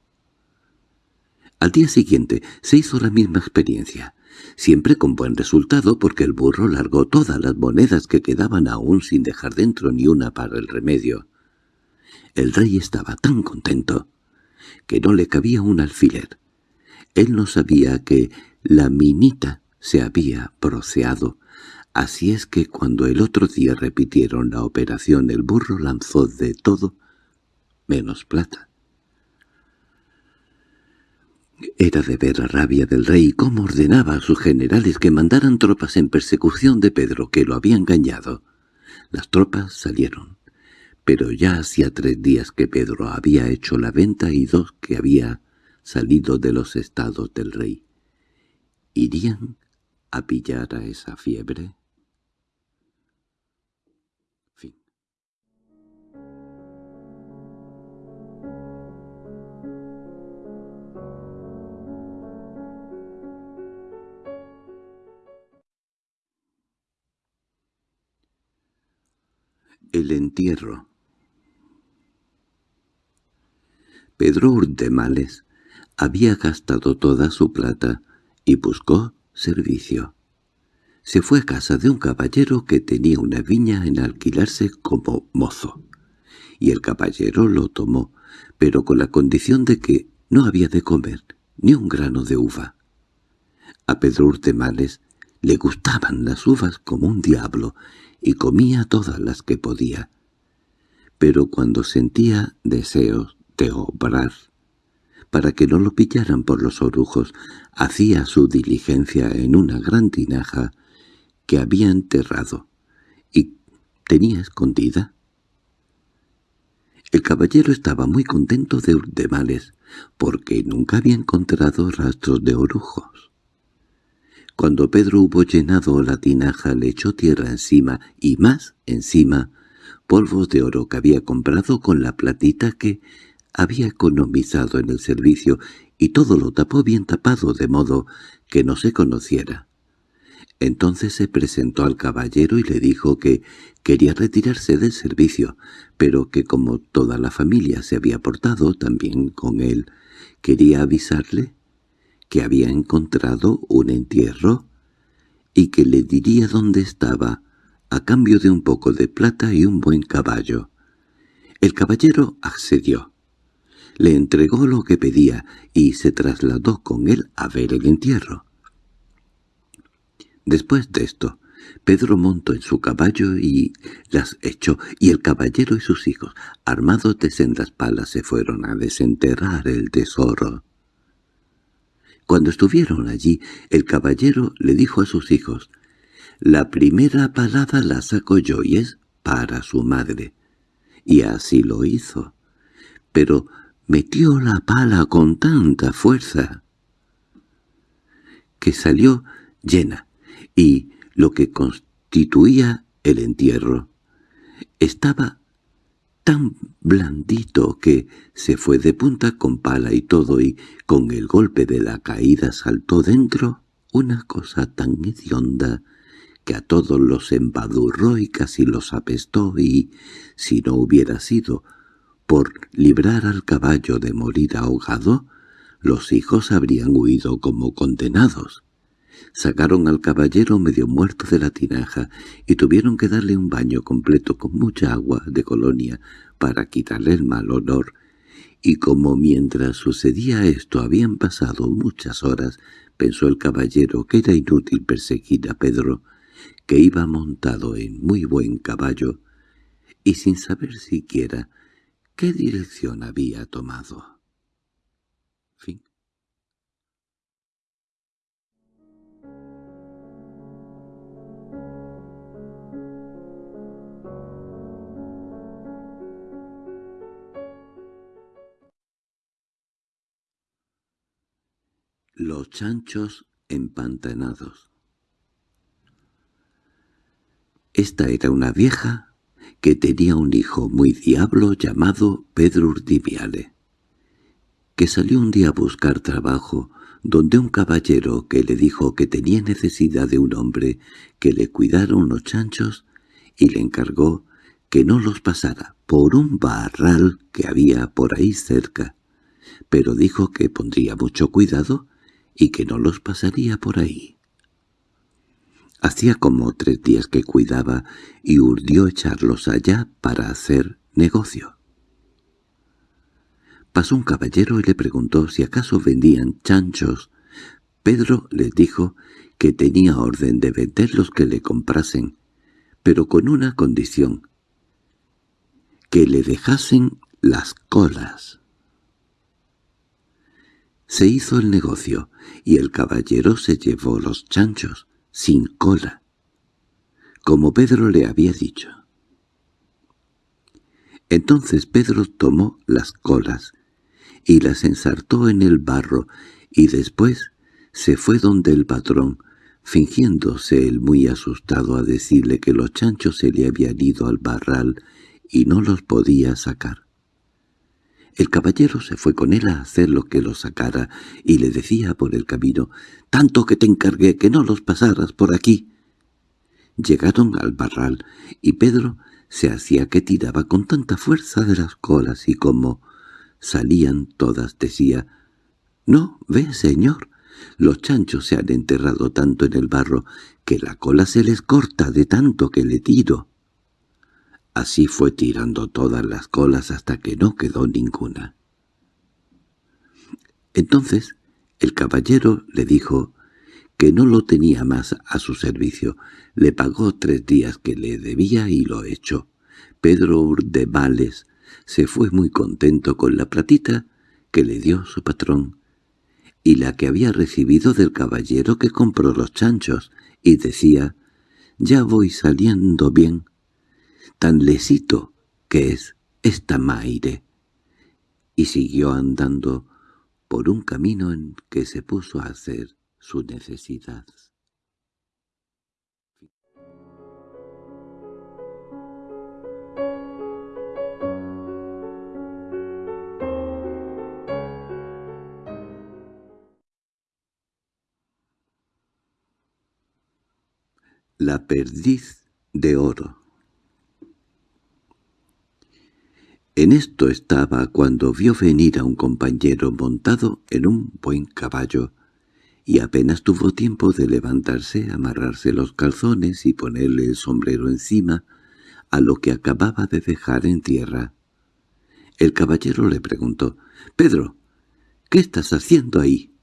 Al día siguiente se hizo la misma experiencia, siempre con buen resultado porque el burro largó todas las monedas que quedaban aún sin dejar dentro ni una para el remedio. El rey estaba tan contento que no le cabía un alfiler. Él no sabía que la minita se había proceado Así es que cuando el otro día repitieron la operación el burro lanzó de todo menos plata. Era de ver la rabia del rey cómo ordenaba a sus generales que mandaran tropas en persecución de Pedro, que lo había engañado. Las tropas salieron, pero ya hacía tres días que Pedro había hecho la venta y dos que había salido de los estados del rey. ¿Irían a pillar a esa fiebre? Entierro Pedro Urdemales había gastado toda su plata y buscó servicio. Se fue a casa de un caballero que tenía una viña en alquilarse como mozo, y el caballero lo tomó, pero con la condición de que no había de comer ni un grano de uva. A Pedro Urtemales le gustaban las uvas como un diablo y comía todas las que podía. Pero cuando sentía deseos de obrar, para que no lo pillaran por los orujos, hacía su diligencia en una gran tinaja que había enterrado y tenía escondida. El caballero estaba muy contento de Urdemales, porque nunca había encontrado rastros de orujos. Cuando Pedro hubo llenado la tinaja le echó tierra encima y más encima polvos de oro que había comprado con la platita que había economizado en el servicio y todo lo tapó bien tapado de modo que no se conociera. Entonces se presentó al caballero y le dijo que quería retirarse del servicio, pero que como toda la familia se había portado también con él, quería avisarle que había encontrado un entierro y que le diría dónde estaba a cambio de un poco de plata y un buen caballo. El caballero accedió le entregó lo que pedía y se trasladó con él a ver el entierro. Después de esto, Pedro montó en su caballo y las echó, y el caballero y sus hijos, armados de sendas palas, se fueron a desenterrar el tesoro. Cuando estuvieron allí, el caballero le dijo a sus hijos, «La primera palada la saco yo y es para su madre». Y así lo hizo. Pero metió la pala con tanta fuerza que salió llena, y lo que constituía el entierro estaba tan blandito que se fue de punta con pala y todo y con el golpe de la caída saltó dentro una cosa tan hedionda que a todos los embadurró y casi los apestó y, si no hubiera sido por librar al caballo de morir ahogado, los hijos habrían huido como condenados. Sacaron al caballero medio muerto de la tinaja y tuvieron que darle un baño completo con mucha agua de colonia para quitarle el mal olor, y como mientras sucedía esto habían pasado muchas horas, pensó el caballero que era inútil perseguir a Pedro, que iba montado en muy buen caballo, y sin saber siquiera ¿Qué dirección había tomado? Los chanchos empantanados. Esta era una vieja que tenía un hijo muy diablo llamado Pedro Urdiviale, que salió un día a buscar trabajo donde un caballero que le dijo que tenía necesidad de un hombre que le cuidara unos chanchos y le encargó que no los pasara por un barral que había por ahí cerca, pero dijo que pondría mucho cuidado y que no los pasaría por ahí. Hacía como tres días que cuidaba y urdió echarlos allá para hacer negocio. Pasó un caballero y le preguntó si acaso vendían chanchos. Pedro les dijo que tenía orden de vender los que le comprasen, pero con una condición, que le dejasen las colas. Se hizo el negocio, y el caballero se llevó los chanchos, sin cola, como Pedro le había dicho. Entonces Pedro tomó las colas y las ensartó en el barro y después se fue donde el patrón, fingiéndose él muy asustado a decirle que los chanchos se le habían ido al barral y no los podía sacar. El caballero se fue con él a hacer lo que lo sacara, y le decía por el camino, «Tanto que te encargué que no los pasaras por aquí». Llegaron al barral, y Pedro se hacía que tiraba con tanta fuerza de las colas y como salían todas decía «No, ve, señor, los chanchos se han enterrado tanto en el barro que la cola se les corta de tanto que le tiro». Así fue tirando todas las colas hasta que no quedó ninguna. Entonces el caballero le dijo que no lo tenía más a su servicio. Le pagó tres días que le debía y lo echó. Pedro Urdebales se fue muy contento con la platita que le dio su patrón y la que había recibido del caballero que compró los chanchos, y decía, «Ya voy saliendo bien, tan lesito que es esta maire». Y siguió andando por un camino en que se puso a hacer su necesidad. La perdiz de oro En esto estaba cuando vio venir a un compañero montado en un buen caballo, y apenas tuvo tiempo de levantarse, amarrarse los calzones y ponerle el sombrero encima a lo que acababa de dejar en tierra. El caballero le preguntó, «Pedro, ¿qué estás haciendo ahí?»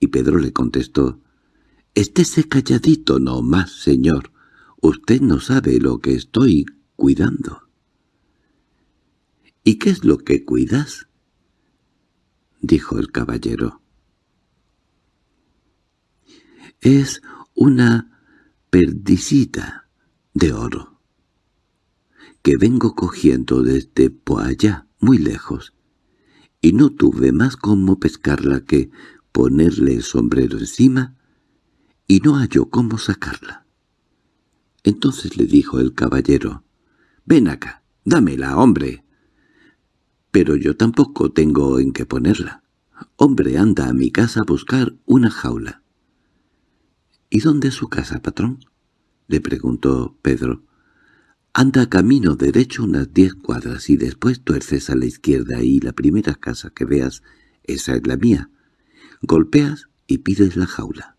Y Pedro le contestó, «Estése calladito no más, señor. Usted no sabe lo que estoy cuidando». —¿Y qué es lo que cuidas? —dijo el caballero. —Es una perdicita de oro, que vengo cogiendo desde por allá, muy lejos, y no tuve más como pescarla que ponerle el sombrero encima, y no halló cómo sacarla. Entonces le dijo el caballero, «Ven acá, dámela, hombre» pero yo tampoco tengo en qué ponerla. Hombre, anda a mi casa a buscar una jaula. —¿Y dónde es su casa, patrón? —le preguntó Pedro. —Anda camino derecho unas diez cuadras y después tuerces a la izquierda y la primera casa que veas, esa es la mía. Golpeas y pides la jaula.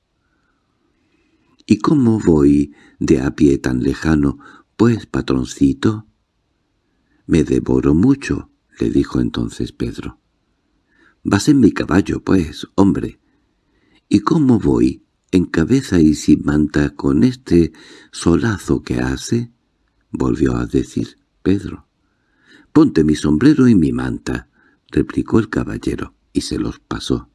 —¿Y cómo voy de a pie tan lejano? Pues, patroncito, me devoro mucho —le dijo entonces Pedro. —Vas en mi caballo, pues, hombre. —¿Y cómo voy? ¿En cabeza y sin manta con este solazo que hace? —volvió a decir Pedro. —Ponte mi sombrero y mi manta —replicó el caballero, y se los pasó.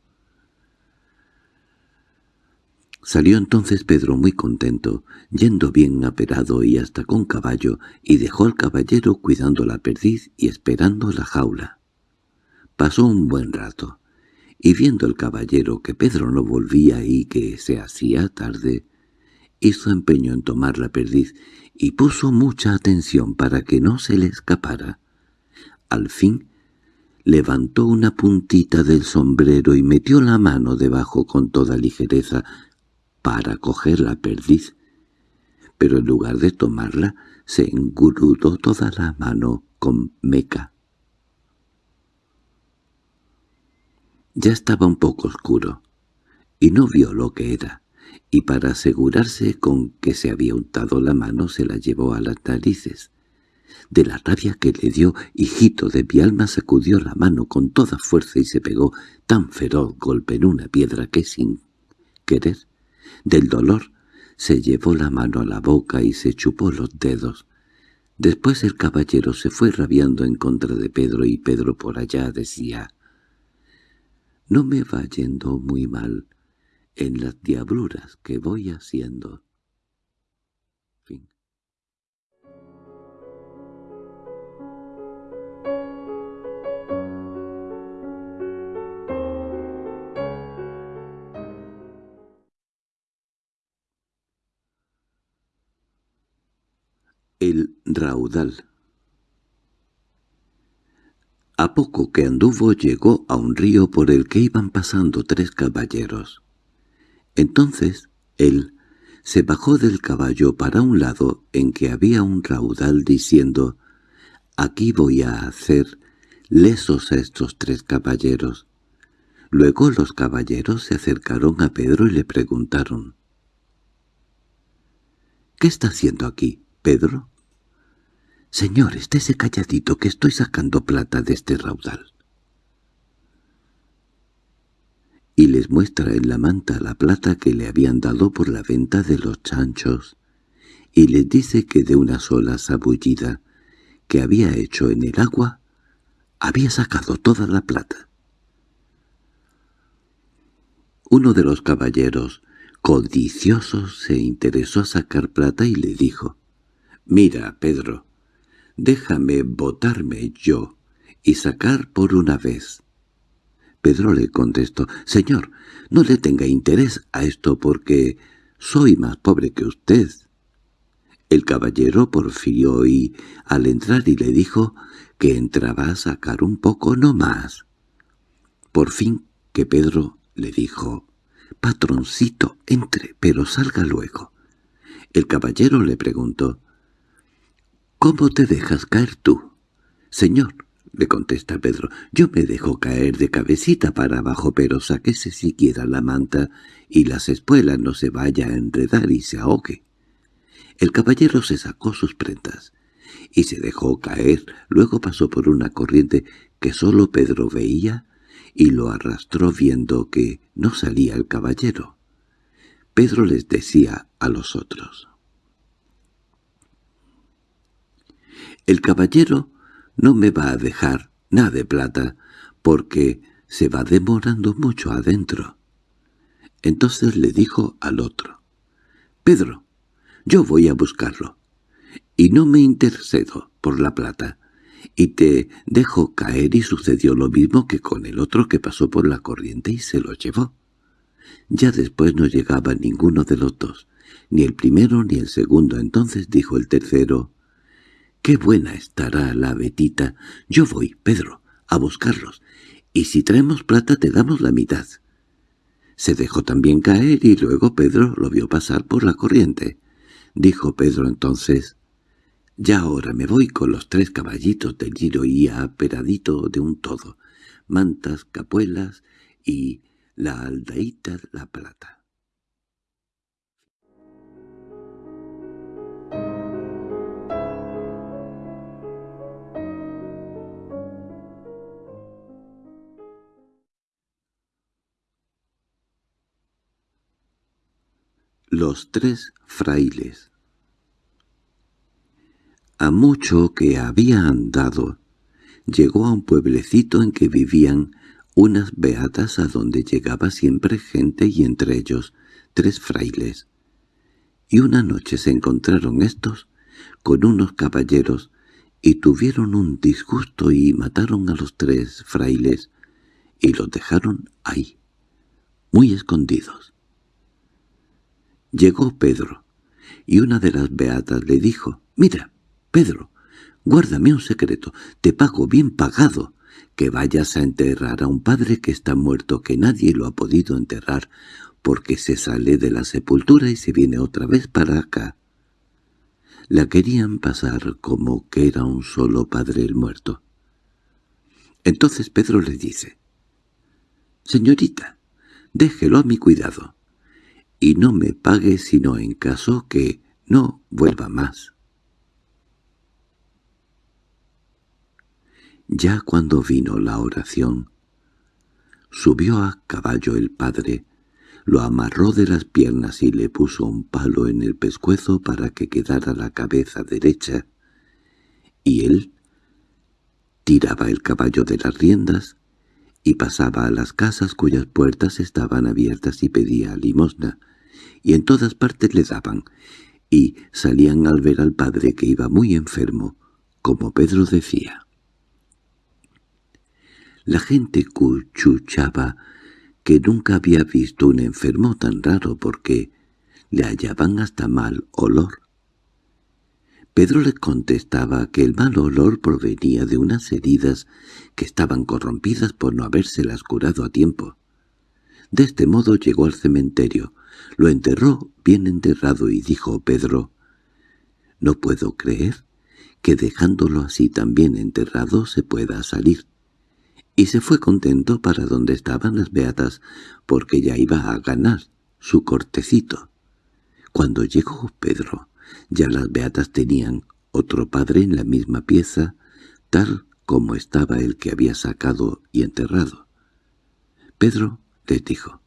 Salió entonces Pedro muy contento, yendo bien aperado y hasta con caballo, y dejó al caballero cuidando la perdiz y esperando la jaula. Pasó un buen rato, y viendo el caballero que Pedro no volvía y que se hacía tarde, hizo empeño en tomar la perdiz y puso mucha atención para que no se le escapara. Al fin levantó una puntita del sombrero y metió la mano debajo con toda ligereza, para coger la perdiz, pero en lugar de tomarla se engurudó toda la mano con meca. Ya estaba un poco oscuro, y no vio lo que era, y para asegurarse con que se había untado la mano se la llevó a las narices. De la rabia que le dio, hijito de mi alma sacudió la mano con toda fuerza y se pegó tan feroz golpe en una piedra que sin querer del dolor se llevó la mano a la boca y se chupó los dedos. Después el caballero se fue rabiando en contra de Pedro y Pedro por allá decía «No me va yendo muy mal en las diabluras que voy haciendo». Raudal A poco que anduvo llegó a un río por el que iban pasando tres caballeros. Entonces él se bajó del caballo para un lado en que había un raudal diciendo «Aquí voy a hacer lesos a estos tres caballeros». Luego los caballeros se acercaron a Pedro y le preguntaron «¿Qué está haciendo aquí, Pedro?» «Señor, estése calladito que estoy sacando plata de este raudal». y les muestra en la manta la plata que le habían dado por la venta de los chanchos, y les dice que de una sola sabullida que había hecho en el agua, había sacado toda la plata. Uno de los caballeros, codiciosos, se interesó a sacar plata y le dijo, «Mira, Pedro, déjame botarme yo y sacar por una vez». Pedro le contestó, «Señor, no le tenga interés a esto porque soy más pobre que usted». El caballero porfió y, al entrar y le dijo que entraba a sacar un poco no más. Por fin que Pedro le dijo, «Patroncito, entre, pero salga luego». El caballero le preguntó, «¿Cómo te dejas caer tú?» «Señor», le contesta Pedro, «yo me dejo caer de cabecita para abajo, pero sáquese siquiera la manta y las espuelas no se vaya a enredar y se ahogue». El caballero se sacó sus prendas y se dejó caer, luego pasó por una corriente que sólo Pedro veía y lo arrastró viendo que no salía el caballero. Pedro les decía a los otros. «El caballero no me va a dejar nada de plata, porque se va demorando mucho adentro. Entonces le dijo al otro, «Pedro, yo voy a buscarlo, y no me intercedo por la plata, y te dejo caer y sucedió lo mismo que con el otro que pasó por la corriente y se lo llevó. Ya después no llegaba ninguno de los dos, ni el primero ni el segundo. Entonces dijo el tercero, «¡Qué buena estará la betita! Yo voy, Pedro, a buscarlos, y si traemos plata te damos la mitad». Se dejó también caer y luego Pedro lo vio pasar por la corriente. Dijo Pedro entonces, «Ya ahora me voy con los tres caballitos del giro y aperadito de un todo, mantas, capuelas y la aldaíta la plata». Los tres frailes A mucho que había andado, llegó a un pueblecito en que vivían unas beatas a donde llegaba siempre gente y entre ellos tres frailes. Y una noche se encontraron estos con unos caballeros y tuvieron un disgusto y mataron a los tres frailes y los dejaron ahí, muy escondidos. Llegó Pedro, y una de las beatas le dijo, «Mira, Pedro, guárdame un secreto, te pago bien pagado, que vayas a enterrar a un padre que está muerto, que nadie lo ha podido enterrar, porque se sale de la sepultura y se viene otra vez para acá». La querían pasar como que era un solo padre el muerto. Entonces Pedro le dice, «Señorita, déjelo a mi cuidado y no me pague sino en caso que no vuelva más. Ya cuando vino la oración, subió a caballo el padre, lo amarró de las piernas y le puso un palo en el pescuezo para que quedara la cabeza derecha, y él tiraba el caballo de las riendas y pasaba a las casas cuyas puertas estaban abiertas y pedía limosna, y en todas partes le daban, y salían al ver al padre que iba muy enfermo, como Pedro decía. La gente cuchuchaba que nunca había visto un enfermo tan raro porque le hallaban hasta mal olor. Pedro le contestaba que el mal olor provenía de unas heridas que estaban corrompidas por no habérselas curado a tiempo. De este modo llegó al cementerio, Lo enterró bien enterrado y dijo Pedro, «No puedo creer que dejándolo así tan bien enterrado se pueda salir». Y se fue contento para donde estaban las beatas, porque ya iba a ganar su cortecito. Cuando llegó Pedro, ya las beatas tenían otro padre en la misma pieza, tal como estaba el que había sacado y enterrado. Pedro les dijo,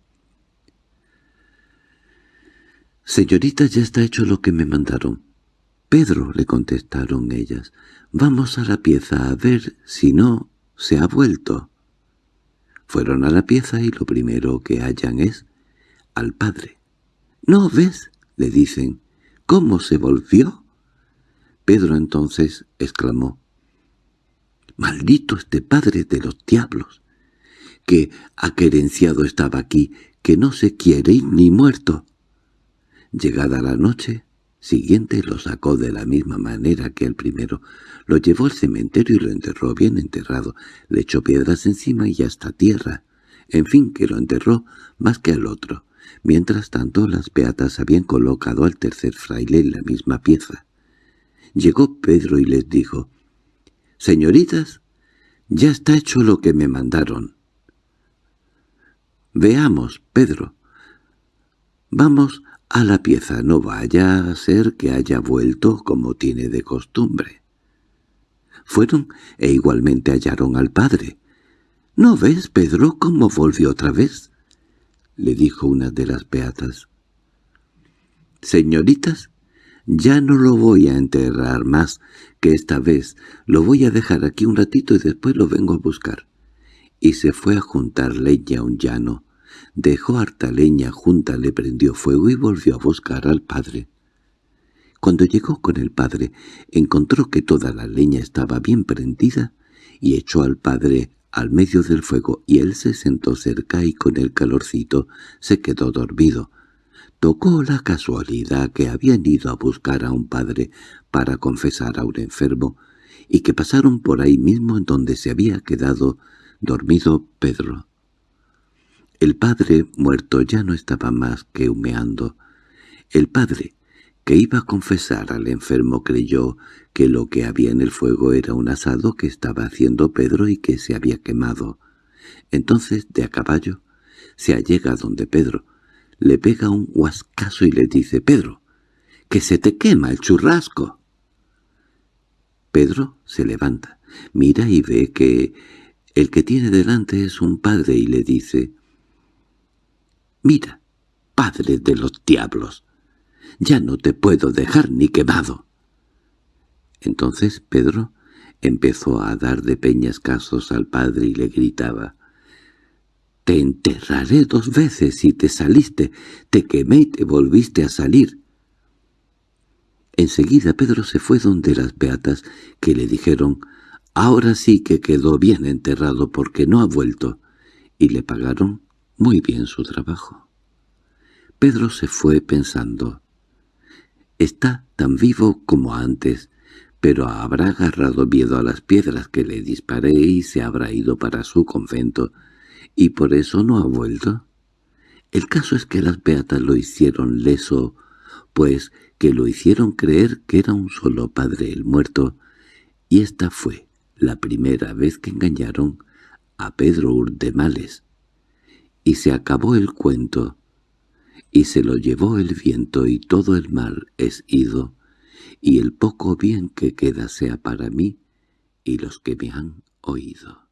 «Señorita, ya está hecho lo que me mandaron». «Pedro», le contestaron ellas, «vamos a la pieza a ver si no se ha vuelto». Fueron a la pieza y lo primero que hallan es al padre. «¿No ves?» le dicen. «¿Cómo se volvió?» Pedro entonces exclamó. «Maldito este padre de los diablos, que aquerenciado estaba aquí, que no se quiere ir ni muerto». Llegada la noche siguiente lo sacó de la misma manera que el primero, lo llevó al cementerio y lo enterró bien enterrado, le echó piedras encima y hasta tierra, en fin que lo enterró más que al otro. Mientras tanto las beatas habían colocado al tercer fraile en la misma pieza. Llegó Pedro y les dijo, «Señoritas, ya está hecho lo que me mandaron». «Veamos, Pedro. Vamos a la pieza, no vaya a ser que haya vuelto como tiene de costumbre». Fueron e igualmente hallaron al padre. «¿No ves, Pedro, cómo volvió otra vez?» Le dijo una de las beatas. «Señoritas, ya no lo voy a enterrar más que esta vez. Lo voy a dejar aquí un ratito y después lo vengo a buscar». Y se fue a juntar leña a un llano. Dejó harta leña junta, le prendió fuego y volvió a buscar al padre. Cuando llegó con el padre, encontró que toda la leña estaba bien prendida y echó al padre al medio del fuego y él se sentó cerca y con el calorcito se quedó dormido. Tocó la casualidad que habían ido a buscar a un padre para confesar a un enfermo y que pasaron por ahí mismo en donde se había quedado dormido Pedro. El padre muerto ya no estaba más que humeando. El padre, que iba a confesar al enfermo creyó que lo que había en el fuego era un asado que estaba haciendo Pedro y que se había quemado. Entonces, de a caballo, se allega donde Pedro, le pega un huascazo y le dice, «Pedro, que se te quema el churrasco». Pedro se levanta, mira y ve que el que tiene delante es un padre y le dice, «Mira, padre de los diablos, ya no te puedo dejar ni quemado. Entonces Pedro empezó a dar de peñascasos al padre y le gritaba, «Te enterraré dos veces si te saliste, te quemé y te volviste a salir». Enseguida Pedro se fue donde las beatas, que le dijeron, «Ahora sí que quedó bien enterrado porque no ha vuelto», y le pagaron muy bien su trabajo. Pedro se fue pensando, Está tan vivo como antes, pero habrá agarrado miedo a las piedras que le disparé y se habrá ido para su convento, y por eso no ha vuelto. El caso es que las beatas lo hicieron leso, pues que lo hicieron creer que era un solo padre el muerto, y esta fue la primera vez que engañaron a Pedro Urdemales. Y se acabó el cuento, y se lo llevó el viento y todo el mal es ido, y el poco bien que queda sea para mí y los que me han oído.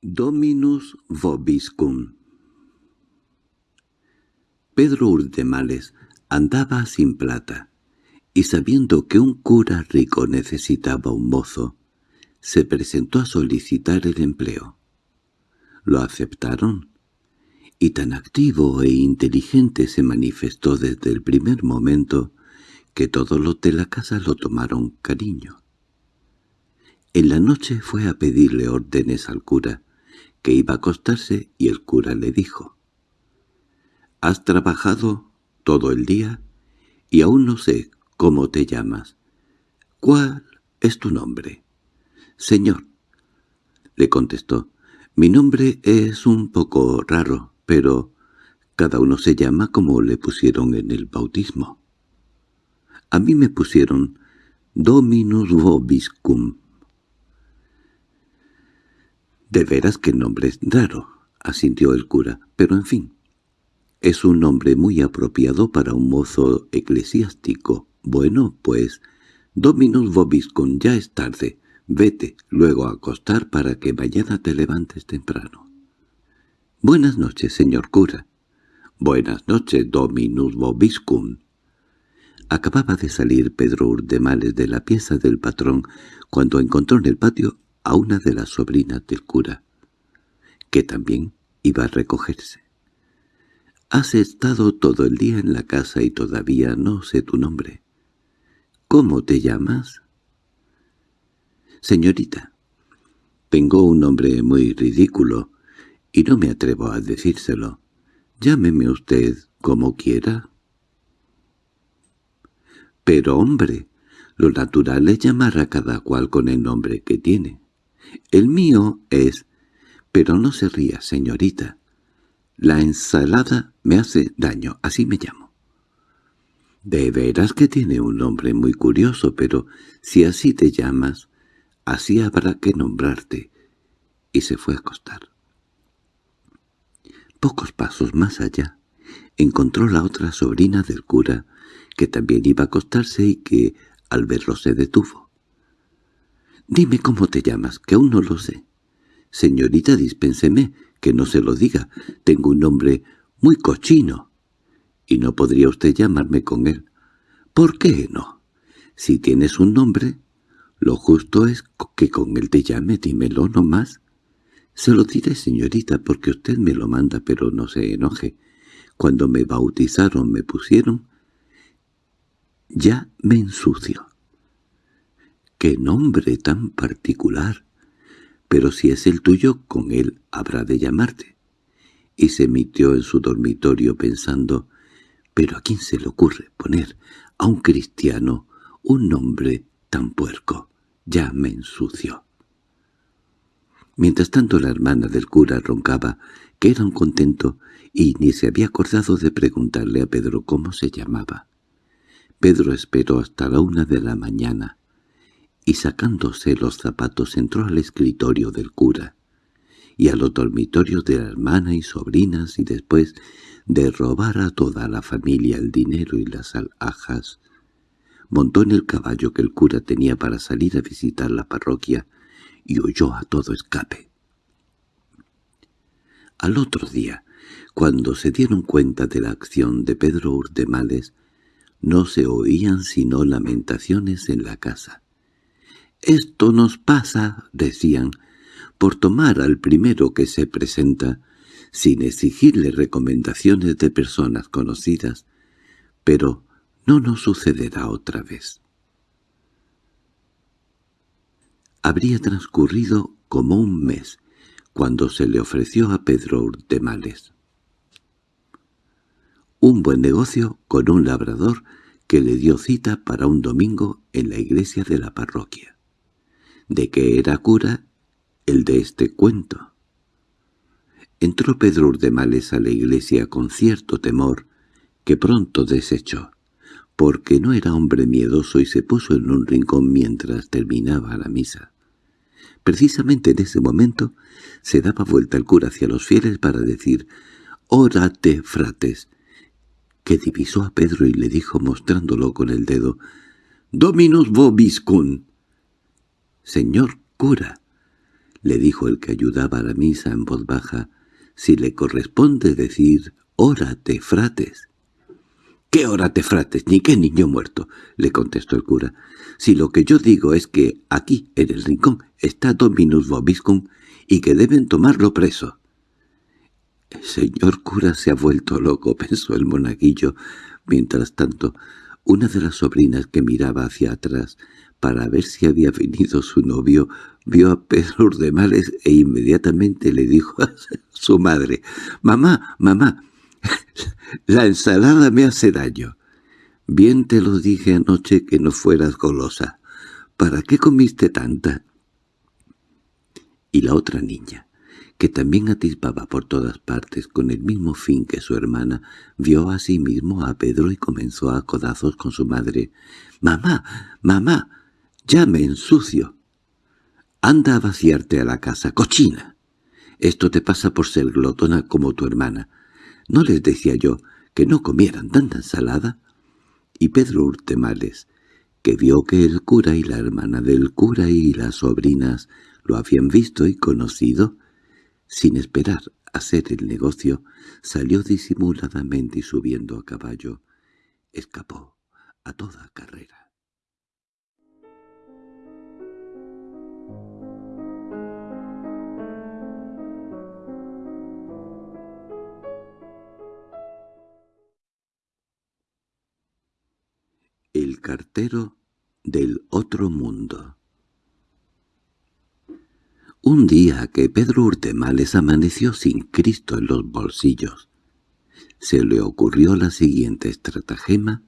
Dominus vobiscum Pedro Urdemales andaba sin plata, y sabiendo que un cura rico necesitaba un mozo, se presentó a solicitar el empleo. Lo aceptaron, y tan activo e inteligente se manifestó desde el primer momento que todos los de la casa lo tomaron cariño. En la noche fue a pedirle órdenes al cura, que iba a acostarse, y el cura le dijo, Has trabajado todo el día y aún no sé cómo te llamas. ¿Cuál es tu nombre? Señor, le contestó, mi nombre es un poco raro, pero cada uno se llama como le pusieron en el bautismo. A mí me pusieron Dominus Vobiscum. —De veras que nombre es raro —asintió el cura—, pero en fin, es un nombre muy apropiado para un mozo eclesiástico. Bueno, pues, Dominus Vobiscum, ya es tarde. Vete luego a acostar para que mañana te levantes temprano. —Buenas noches, señor cura. —Buenas noches, Dominus Vobiscum. Acababa de salir Pedro Urdemales de la pieza del patrón cuando encontró en el patio a una de las sobrinas del cura, que también iba a recogerse. «Has estado todo el día en la casa y todavía no sé tu nombre. ¿Cómo te llamas?» «Señorita, tengo un nombre muy ridículo y no me atrevo a decírselo. Llámeme usted como quiera». «Pero hombre, lo natural es llamar a cada cual con el nombre que tiene. El mío es... Pero no se ría, señorita. La ensalada me hace daño, así me llamo. De veras que tiene un nombre muy curioso, pero si así te llamas, así habrá que nombrarte. Y se fue a acostar. Pocos pasos más allá, encontró la otra sobrina del cura, que también iba a acostarse y que, al verlo, se detuvo. Dime cómo te llamas, que aún no lo sé. Señorita, dispénseme, que no se lo diga. Tengo un nombre muy cochino. Y no podría usted llamarme con él. ¿Por qué no? Si tienes un nombre, lo justo es que con él te llame, dímelo no más. Se lo diré, señorita, porque usted me lo manda, pero no se enoje. Cuando me bautizaron, me pusieron... Ya me ensucio. ¡Qué nombre tan particular! Pero si es el tuyo, con él habrá de llamarte. Y se metió en su dormitorio pensando, ¿pero a quién se le ocurre poner a un cristiano un nombre tan puerco? Ya me ensució. Mientras tanto la hermana del cura roncaba, que era un contento, y ni se había acordado de preguntarle a Pedro cómo se llamaba. Pedro esperó hasta la una de la mañana, y sacándose los zapatos entró al escritorio del cura y a los dormitorios de la hermana y sobrinas y después de robar a toda la familia el dinero y las alhajas, montó en el caballo que el cura tenía para salir a visitar la parroquia y huyó a todo escape. Al otro día, cuando se dieron cuenta de la acción de Pedro Urdemales, no se oían sino lamentaciones en la casa. «Esto nos pasa», decían, «por tomar al primero que se presenta, sin exigirle recomendaciones de personas conocidas, pero no nos sucederá otra vez». Habría transcurrido como un mes cuando se le ofreció a Pedro Urtemales. Un buen negocio con un labrador que le dio cita para un domingo en la iglesia de la parroquia de que era cura el de este cuento. Entró Pedro Urdemales a la iglesia con cierto temor que pronto desechó, porque no era hombre miedoso y se puso en un rincón mientras terminaba la misa. Precisamente en ese momento se daba vuelta el cura hacia los fieles para decir «Órate, frates», que divisó a Pedro y le dijo mostrándolo con el dedo «Dominus vobiscum». «Señor cura», le dijo el que ayudaba a la misa en voz baja, «si le corresponde decir «órate, frates». «¿Qué órate, frates? Ni qué niño muerto», le contestó el cura. «Si lo que yo digo es que aquí, en el rincón, está Dominus Vobiscum y que deben tomarlo preso». «El señor cura se ha vuelto loco», <laughs> pensó el monaguillo. Mientras tanto, una de las sobrinas que miraba hacia atrás para ver si había venido su novio, vio a Pedro Urdemales e inmediatamente le dijo a su madre, «Mamá, mamá, <laughs> La ensalada me hace daño. Bien te lo dije anoche que no fueras golosa. ¿Para qué comiste tanta? Y la otra niña, que también atispaba por todas partes con el mismo fin que su hermana, vio a sí mismo a Pedro y comenzó a codazos con su madre. «¡Mamá! ¡Mamá! ¡Ya me ensucio!» «Anda a vaciarte a la casa, cochina. Esto te pasa por ser glotona como tu hermana. ¿No les decía yo que no comieran tanta ensalada?» Y Pedro Urtemales, que vio que el cura y la hermana del cura y las sobrinas lo habían visto y conocido, sin esperar hacer el negocio, salió disimuladamente y subiendo a caballo, escapó a toda carrera. Cartero del otro mundo Un día que Pedro Urtemales amaneció sin Cristo en los bolsillos, se le ocurrió la siguiente estratagema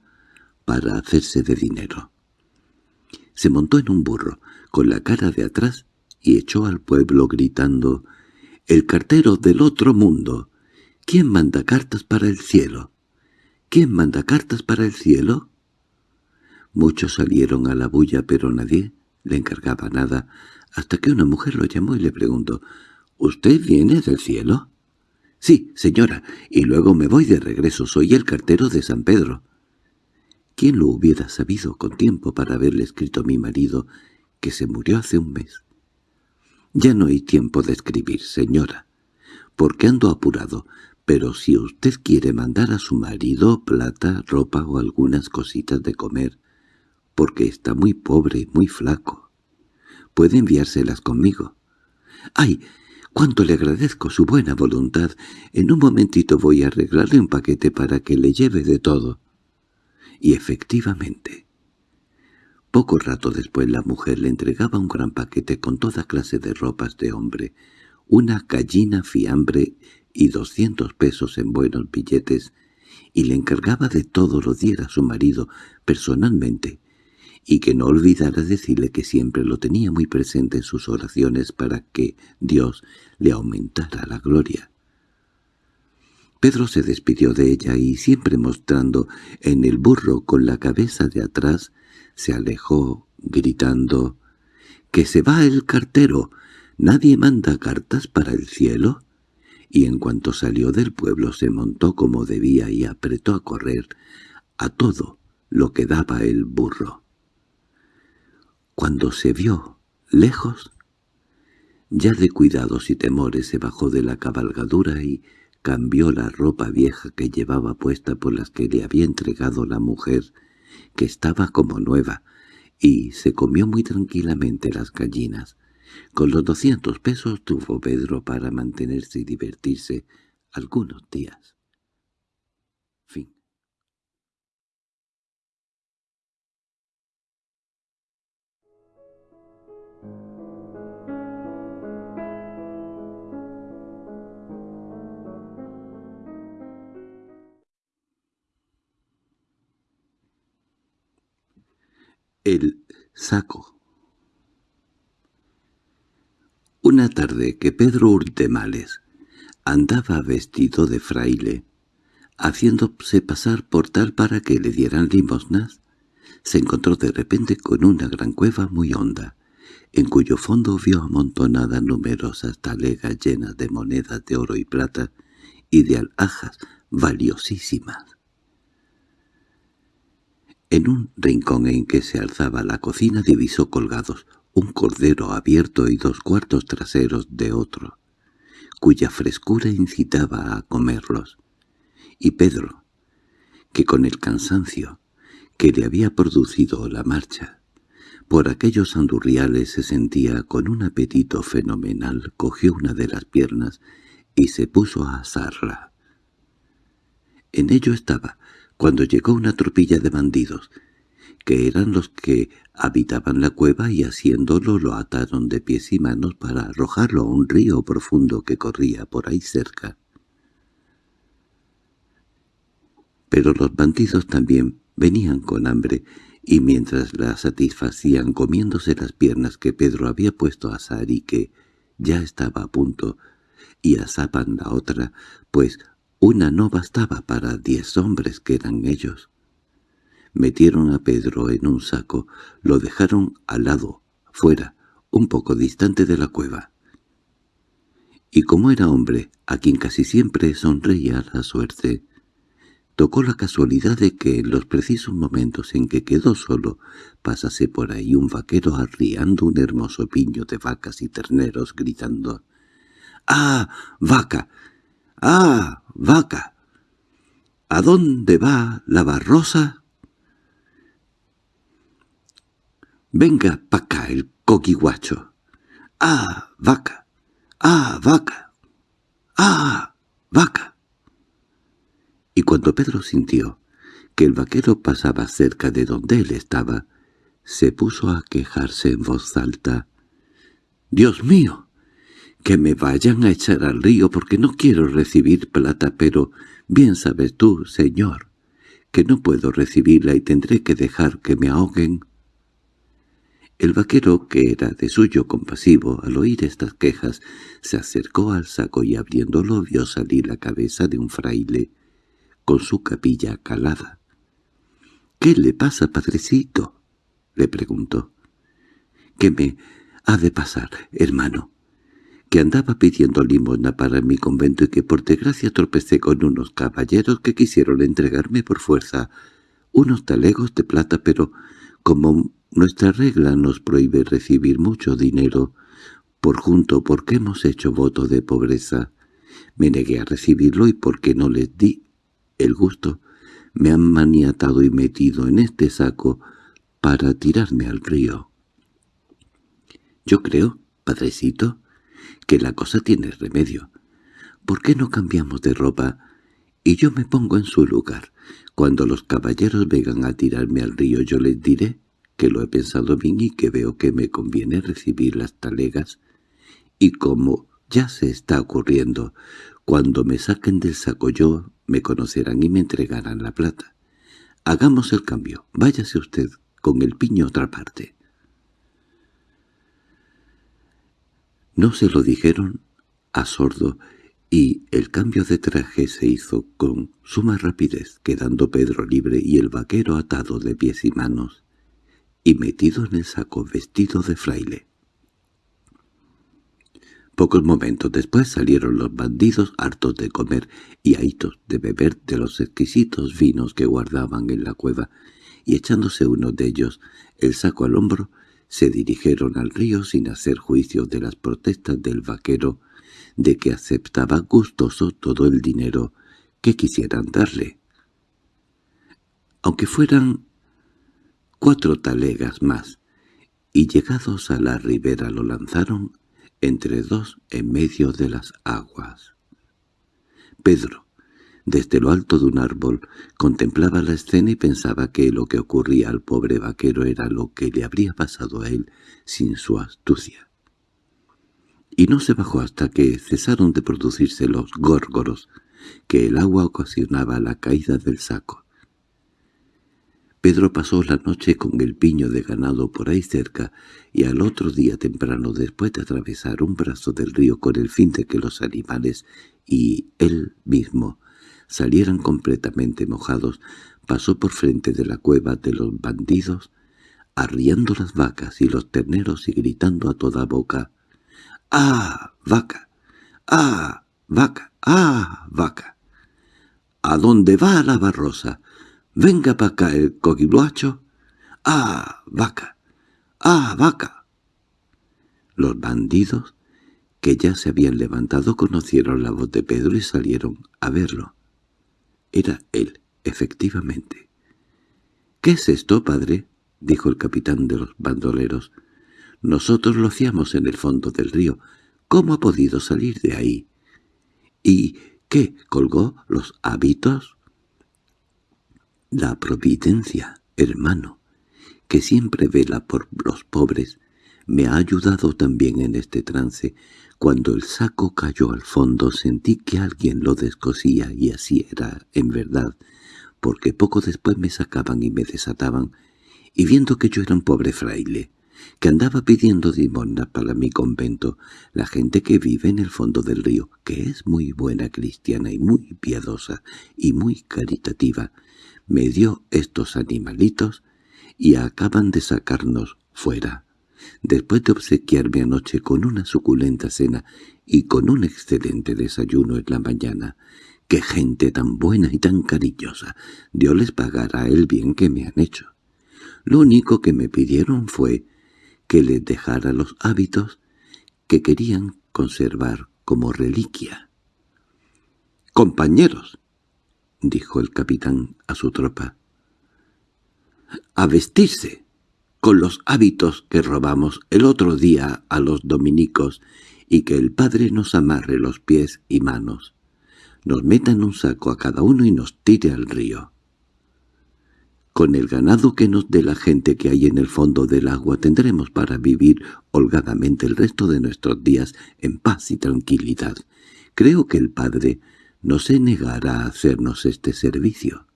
para hacerse de dinero. Se montó en un burro, con la cara de atrás, y echó al pueblo gritando «¡El cartero del otro mundo! ¿Quién manda cartas para el cielo? ¿Quién manda cartas para el cielo?» Muchos salieron a la bulla, pero nadie le encargaba nada, hasta que una mujer lo llamó y le preguntó, «¿Usted viene del cielo?» «Sí, señora, y luego me voy de regreso, soy el cartero de San Pedro». ¿Quién lo hubiera sabido con tiempo para haberle escrito a mi marido, que se murió hace un mes? Ya no hay tiempo de escribir, señora, porque ando apurado, pero si usted quiere mandar a su marido plata, ropa o algunas cositas de comer, porque está muy pobre y muy flaco. Puede enviárselas conmigo. ¡Ay! ¡Cuánto le agradezco su buena voluntad! En un momentito voy a arreglarle un paquete para que le lleve de todo. Y efectivamente, poco rato después la mujer le entregaba un gran paquete con toda clase de ropas de hombre, una gallina fiambre y doscientos pesos en buenos billetes, y le encargaba de todo lo diera su marido personalmente, y que no olvidara decirle que siempre lo tenía muy presente en sus oraciones para que Dios le aumentara la gloria. Pedro se despidió de ella y, siempre mostrando en el burro con la cabeza de atrás, se alejó, gritando «¡Que se va el cartero! ¿Nadie manda cartas para el cielo?» Y en cuanto salió del pueblo se montó como debía y apretó a correr a todo lo que daba el burro. Cuando se vio lejos, ya de cuidados y temores se bajó de la cabalgadura y cambió la ropa vieja que llevaba puesta por las que le había entregado la mujer, que estaba como nueva, y se comió muy tranquilamente las gallinas. Con los doscientos pesos tuvo Pedro para mantenerse y divertirse algunos días. El saco Una tarde que Pedro Urtemales andaba vestido de fraile, haciéndose pasar por tal para que le dieran limosnas, se encontró de repente con una gran cueva muy honda, en cuyo fondo vio amontonadas numerosas talegas llenas de monedas de oro y plata y de alhajas valiosísimas. En un rincón en que se alzaba la cocina divisó colgados un cordero abierto y dos cuartos traseros de otro, cuya frescura incitaba a comerlos. Y Pedro, que con el cansancio que le había producido la marcha, por aquellos andurriales se sentía con un apetito fenomenal, cogió una de las piernas y se puso a asarla. En ello estaba, cuando llegó una tropilla de bandidos, que eran los que habitaban la cueva y haciéndolo lo ataron de pies y manos para arrojarlo a un río profundo que corría por ahí cerca. Pero los bandidos también venían con hambre, y mientras la satisfacían comiéndose las piernas que Pedro había puesto a asar y que ya estaba a punto, y asaban la otra, pues una no bastaba para diez hombres que eran ellos. Metieron a Pedro en un saco, lo dejaron al lado, fuera, un poco distante de la cueva. Y como era hombre, a quien casi siempre sonreía la suerte, tocó la casualidad de que en los precisos momentos en que quedó solo pasase por ahí un vaquero arriando un hermoso piño de vacas y terneros gritando «¡Ah, vaca! ¡Ah, vaca! ¿A dónde va la barrosa?» «Venga pa' acá el coquiguacho. ¡Ah, vaca! ¡Ah, vaca! ¡Ah, vaca!» y cuando Pedro sintió que el vaquero pasaba cerca de donde él estaba, se puso a quejarse en voz alta. «¡Dios mío! Que me vayan a echar al río porque no quiero recibir plata, pero bien sabes tú, señor, que no puedo recibirla y tendré que dejar que me ahoguen». El vaquero, que era de suyo compasivo, al oír estas quejas, se acercó al saco y abriéndolo vio salir la cabeza de un fraile, con su capilla calada. —¿Qué le pasa, padrecito? —le preguntó. —¿Qué me ha de pasar, hermano? Que andaba pidiendo limosna para mi convento y que por desgracia tropecé con unos caballeros que quisieron entregarme por fuerza unos talegos de plata, pero como nuestra regla nos prohíbe recibir mucho dinero por junto porque hemos hecho voto de pobreza, me negué a recibirlo y porque no les di el gusto, me han maniatado y metido en este saco para tirarme al río. Yo creo, padrecito, que la cosa tiene remedio. ¿Por qué no cambiamos de ropa y yo me pongo en su lugar? Cuando los caballeros vengan a tirarme al río yo les diré que lo he pensado bien y que veo que me conviene recibir las talegas, y como ya se está ocurriendo, cuando me saquen del saco yo me conocerán y me entregarán la plata. Hagamos el cambio. Váyase usted con el piño a otra parte. No se lo dijeron a sordo, y el cambio de traje se hizo con suma rapidez, quedando Pedro libre y el vaquero atado de pies y manos, y metido en el saco vestido de fraile. Pocos momentos después salieron los bandidos hartos de comer y ahitos de beber de los exquisitos vinos que guardaban en la cueva, y echándose uno de ellos el saco al hombro, se dirigieron al río sin hacer juicio de las protestas del vaquero de que aceptaba gustoso todo el dinero que quisieran darle. Aunque fueran cuatro talegas más, y llegados a la ribera lo lanzaron entre dos en medio de las aguas. Pedro, desde lo alto de un árbol, contemplaba la escena y pensaba que lo que ocurría al pobre vaquero era lo que le habría pasado a él sin su astucia. Y no se bajó hasta que cesaron de producirse los górgoros que el agua ocasionaba la caída del saco. Pedro pasó la noche con el piño de ganado por ahí cerca y al otro día temprano después de atravesar un brazo del río con el fin de que los animales y él mismo salieran completamente mojados, pasó por frente de la cueva de los bandidos, arriando las vacas y los terneros y gritando a toda boca «¡Ah, vaca! ¡Ah, vaca! ¡Ah, vaca! ¿A dónde va la barrosa? —¡Venga para acá el coquiluacho! ¡Ah, vaca! ¡Ah, vaca! Los bandidos, que ya se habían levantado, conocieron la voz de Pedro y salieron a verlo. Era él, efectivamente. —¿Qué es esto, padre? —dijo el capitán de los bandoleros. —Nosotros lo hacíamos en el fondo del río. ¿Cómo ha podido salir de ahí? —¿Y qué? ¿Colgó los hábitos? La providencia, hermano, que siempre vela por los pobres, me ha ayudado también en este trance. Cuando el saco cayó al fondo sentí que alguien lo descosía y así era, en verdad, porque poco después me sacaban y me desataban, y viendo que yo era un pobre fraile, que andaba pidiendo dimona para mi convento, la gente que vive en el fondo del río, que es muy buena cristiana y muy piadosa y muy caritativa, me dio estos animalitos y acaban de sacarnos fuera. Después de obsequiarme anoche con una suculenta cena y con un excelente desayuno en la mañana, ¡Qué gente tan buena y tan cariñosa! Dios les pagará el bien que me han hecho. Lo único que me pidieron fue que les dejara los hábitos que querían conservar como reliquia. «Compañeros», dijo el capitán a su tropa, «a vestirse con los hábitos que robamos el otro día a los dominicos y que el padre nos amarre los pies y manos, nos meta en un saco a cada uno y nos tire al río. Con el ganado que nos dé la gente que hay en el fondo del agua tendremos para vivir holgadamente el resto de nuestros días en paz y tranquilidad. Creo que el Padre no se negará a hacernos este servicio.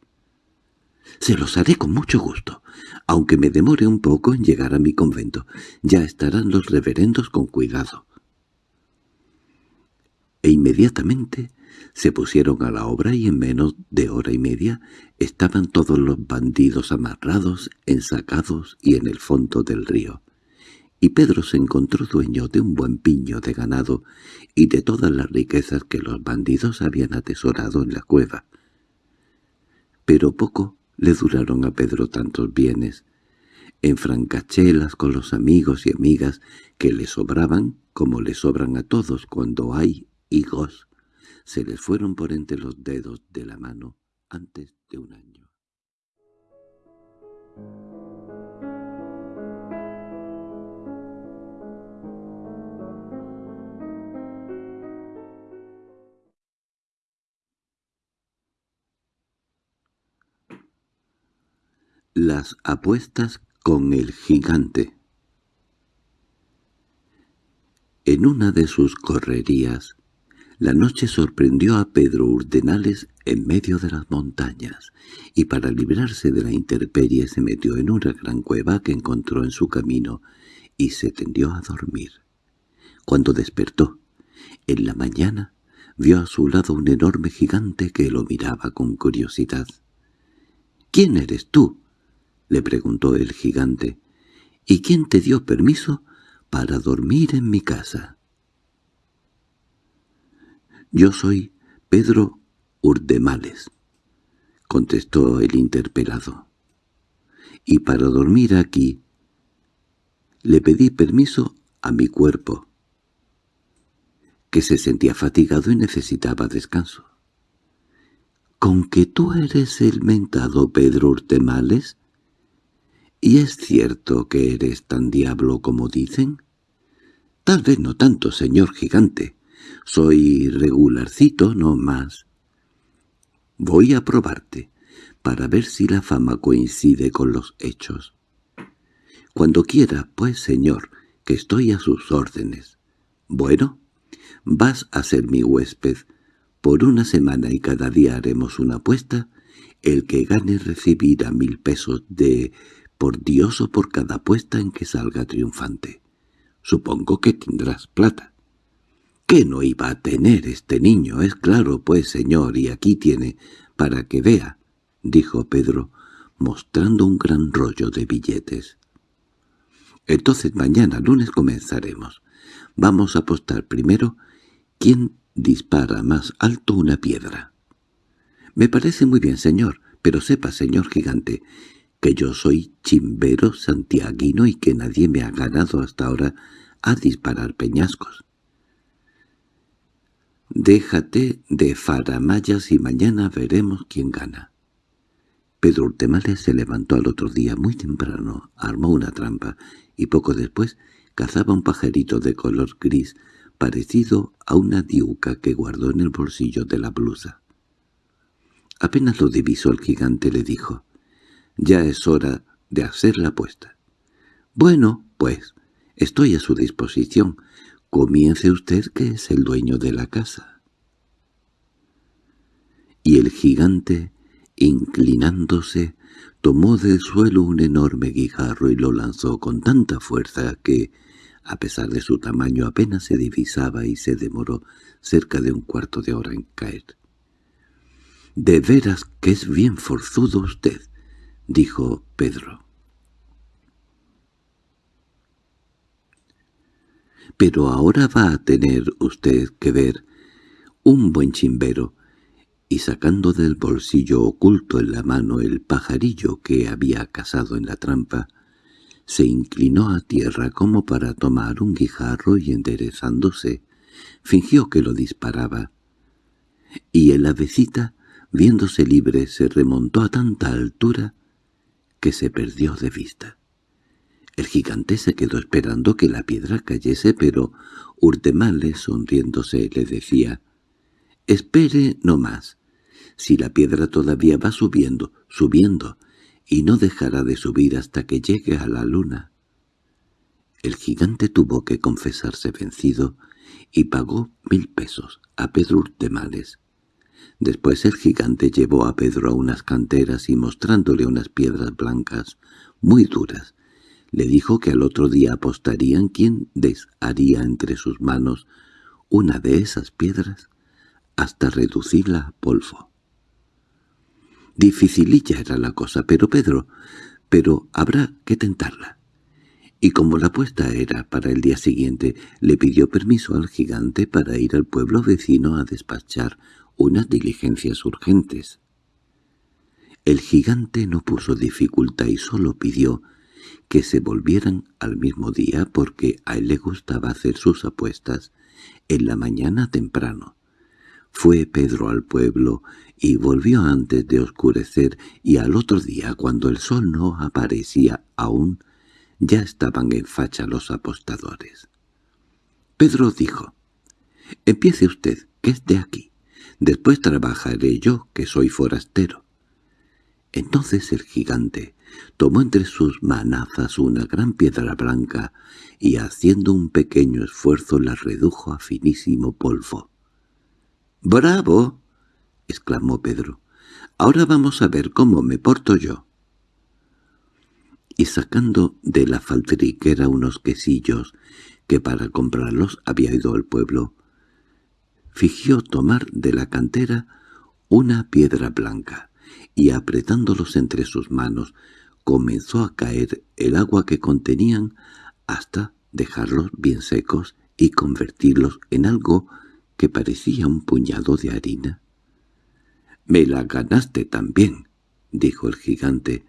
Se los haré con mucho gusto, aunque me demore un poco en llegar a mi convento. Ya estarán los reverendos con cuidado. E inmediatamente se pusieron a la obra y en menos de hora y media estaban todos los bandidos amarrados, ensacados y en el fondo del río. Y Pedro se encontró dueño de un buen piño de ganado y de todas las riquezas que los bandidos habían atesorado en la cueva. Pero poco le duraron a Pedro tantos bienes. En francachelas con los amigos y amigas que le sobraban, como le sobran a todos cuando hay higos, se les fueron por entre los dedos de la mano antes de un año. Las apuestas con el gigante En una de sus correrías, la noche sorprendió a Pedro Urdenales en medio de las montañas, y para librarse de la intemperie se metió en una gran cueva que encontró en su camino y se tendió a dormir. Cuando despertó, en la mañana, vio a su lado un enorme gigante que lo miraba con curiosidad. —¿Quién eres tú? —le preguntó el gigante. —¿Y quién te dio permiso para dormir en mi casa? «Yo soy Pedro Urdemales», contestó el interpelado. «Y para dormir aquí le pedí permiso a mi cuerpo, que se sentía fatigado y necesitaba descanso. ¿Con que tú eres el mentado Pedro Urtemales? ¿Y es cierto que eres tan diablo como dicen? Tal vez no tanto, señor gigante, soy regularcito, no más. Voy a probarte, para ver si la fama coincide con los hechos. Cuando quiera, pues, señor, que estoy a sus órdenes. Bueno, vas a ser mi huésped. Por una semana y cada día haremos una apuesta. El que gane recibirá mil pesos de por Dios o por cada apuesta en que salga triunfante. Supongo que tendrás plata. ¿Qué no iba a tener este niño? Es claro, pues, señor, y aquí tiene, para que vea, dijo Pedro, mostrando un gran rollo de billetes. Entonces mañana lunes comenzaremos. Vamos a apostar primero quién dispara más alto una piedra. Me parece muy bien, señor, pero sepa, señor gigante, que yo soy chimbero santiaguino y que nadie me ha ganado hasta ahora a disparar peñascos. Déjate de faramayas y mañana veremos quién gana. Pedro Urtemales se levantó al otro día muy temprano, armó una trampa y poco después cazaba un pajarito de color gris parecido a una diuca que guardó en el bolsillo de la blusa. Apenas lo divisó el gigante le dijo, «Ya es hora de hacer la apuesta». «Bueno, pues, estoy a su disposición. Comience usted que es el dueño de la casa. Y el gigante Inclinándose, tomó del suelo un enorme guijarro y lo lanzó con tanta fuerza que, a pesar de su tamaño, apenas se divisaba y se demoró cerca de un cuarto de hora en caer. —De veras que es bien forzudo usted —dijo Pedro. —Pero ahora va a tener usted que ver un buen chimbero, y sacando del bolsillo oculto en la mano el pajarillo que había cazado en la trampa, se inclinó a tierra como para tomar un guijarro y enderezándose, fingió que lo disparaba. Y el avecita, viéndose libre, se remontó a tanta altura que se perdió de vista. El gigante se quedó esperando que la piedra cayese, pero Urtemales, sonriéndose, le decía, «Espere no más. Si la piedra todavía va subiendo, subiendo, y no dejará de subir hasta que llegue a la luna». El gigante tuvo que confesarse vencido y pagó mil pesos a Pedro Urtemales. Después el gigante llevó a Pedro a unas canteras y mostrándole unas piedras blancas, muy duras, le dijo que al otro día apostarían quién desharía entre sus manos una de esas piedras hasta reducirla a polvo. Dificililla era la cosa, pero Pedro, pero habrá que tentarla. Y como la apuesta era para el día siguiente, le pidió permiso al gigante para ir al pueblo vecino a despachar unas diligencias urgentes. El gigante no puso dificultad y solo pidió que se volvieran al mismo día porque a él le gustaba hacer sus apuestas en la mañana temprano. Fue Pedro al pueblo y volvió antes de oscurecer y al otro día, cuando el sol no aparecía aún, ya estaban en facha los apostadores. Pedro dijo, «Empiece usted, que es de aquí. Después trabajaré yo, que soy forastero». Entonces el gigante tomó entre sus manazas una gran piedra blanca y haciendo un pequeño esfuerzo la redujo a finísimo polvo. —¡Bravo! —exclamó Pedro. —Ahora vamos a ver cómo me porto yo. Y sacando de la faltriquera unos quesillos, que para comprarlos había ido al pueblo, fingió tomar de la cantera una piedra blanca, y apretándolos entre sus manos, comenzó a caer el agua que contenían hasta dejarlos bien secos y convertirlos en algo que parecía un puñado de harina. —Me la ganaste también —dijo el gigante—,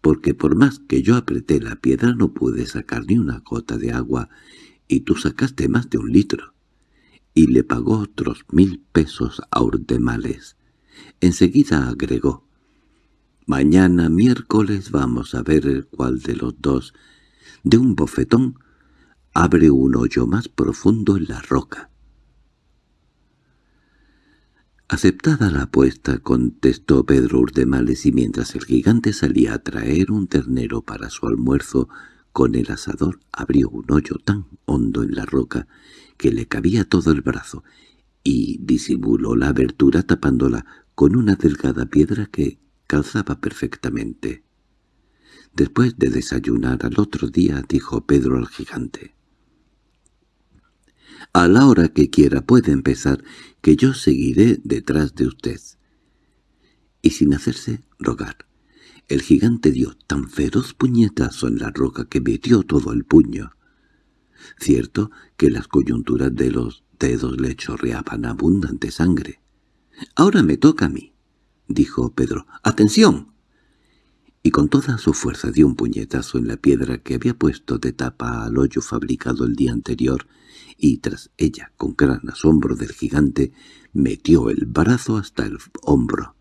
porque por más que yo apreté la piedra no pude sacar ni una gota de agua, y tú sacaste más de un litro. Y le pagó otros mil pesos a Urdemales. Enseguida agregó, «Mañana miércoles vamos a ver cuál de los dos, de un bofetón, abre un hoyo más profundo en la roca». Aceptada la apuesta, contestó Pedro Urdemales y mientras el gigante salía a traer un ternero para su almuerzo, con el asador abrió un hoyo tan hondo en la roca que le cabía todo el brazo y disimuló la abertura tapándola con una delgada piedra que calzaba perfectamente. Después de desayunar al otro día dijo Pedro al gigante. A la hora que quiera puede empezar, que yo seguiré detrás de usted. Y sin hacerse rogar, el gigante dio tan feroz puñetazo en la roca que metió todo el puño. Cierto que las coyunturas de los dedos le chorreaban abundante sangre. «Ahora me toca a mí», dijo Pedro. «¡Atención!» y con toda su fuerza dio un puñetazo en la piedra que había puesto de tapa al hoyo fabricado el día anterior, y tras ella, con gran asombro del gigante, metió el brazo hasta el hombro.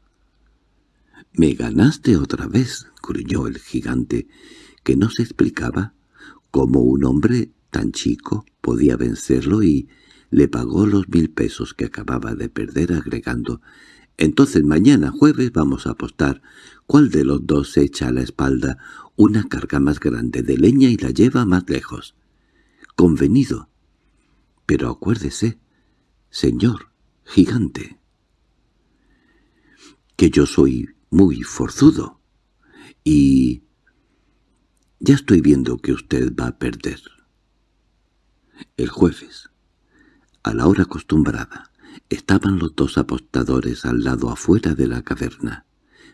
—¡Me ganaste otra vez! —gruñó el gigante, que no se explicaba cómo un hombre tan chico podía vencerlo y le pagó los mil pesos que acababa de perder agregando «Entonces mañana jueves vamos a apostar cuál de los dos se echa a la espalda una carga más grande de leña y la lleva más lejos». «Convenido. Pero acuérdese, señor gigante, que yo soy muy forzudo. Y... ya estoy viendo que usted va a perder. El jueves, a la hora acostumbrada, estaban los dos apostadores al lado afuera de la caverna.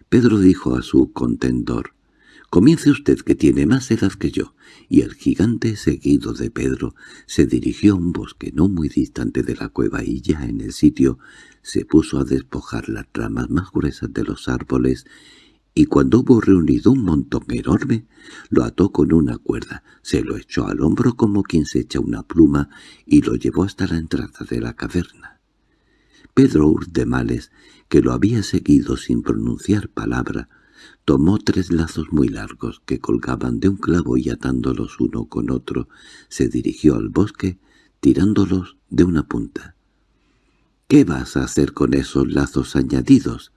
Pedro dijo a su contendor, «Comience usted que tiene más edad que yo», y el gigante, seguido de Pedro, se dirigió a un bosque no muy distante de la cueva y ya en el sitio se puso a despojar las ramas más gruesas de los árboles y cuando hubo reunido un montón enorme, lo ató con una cuerda, se lo echó al hombro como quien se echa una pluma y lo llevó hasta la entrada de la caverna. Pedro Urdemales, que lo había seguido sin pronunciar palabra, tomó tres lazos muy largos que colgaban de un clavo y atándolos uno con otro, se dirigió al bosque tirándolos de una punta. —¿Qué vas a hacer con esos lazos añadidos?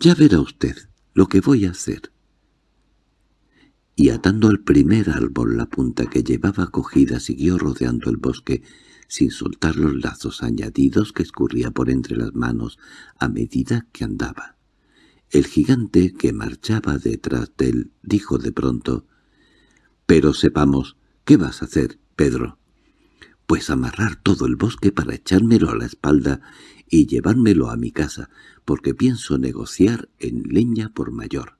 —Ya verá usted lo que voy a hacer. Y atando al primer árbol la punta que llevaba cogida siguió rodeando el bosque sin soltar los lazos añadidos que escurría por entre las manos a medida que andaba. El gigante que marchaba detrás de él dijo de pronto, «Pero sepamos, ¿qué vas a hacer, Pedro?» «Pues amarrar todo el bosque para echármelo a la espalda y llevármelo a mi casa, porque pienso negociar en leña por mayor».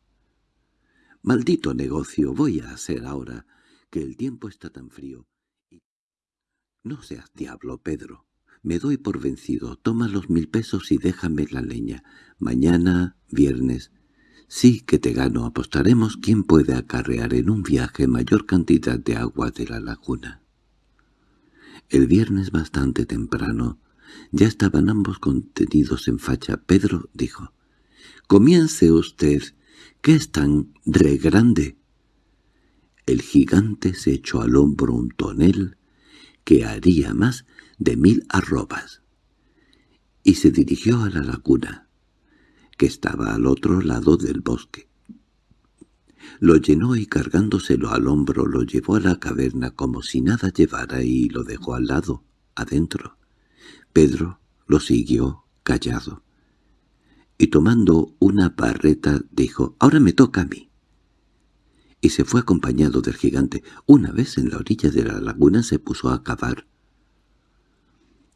«Maldito negocio voy a hacer ahora, que el tiempo está tan frío». «No seas diablo, Pedro. Me doy por vencido. Toma los mil pesos y déjame la leña. Mañana, viernes. Sí que te gano. Apostaremos quién puede acarrear en un viaje mayor cantidad de agua de la laguna. El viernes bastante temprano, ya estaban ambos contenidos en facha. Pedro dijo, «Comience usted, que es tan re grande». El gigante se echó al hombro un tonel que haría más de mil arrobas, y se dirigió a la laguna, que estaba al otro lado del bosque. Lo llenó y cargándoselo al hombro lo llevó a la caverna como si nada llevara y lo dejó al lado, adentro. Pedro lo siguió callado. Y tomando una barreta dijo, «Ahora me toca a mí» y se fue acompañado del gigante. Una vez en la orilla de la laguna se puso a cavar.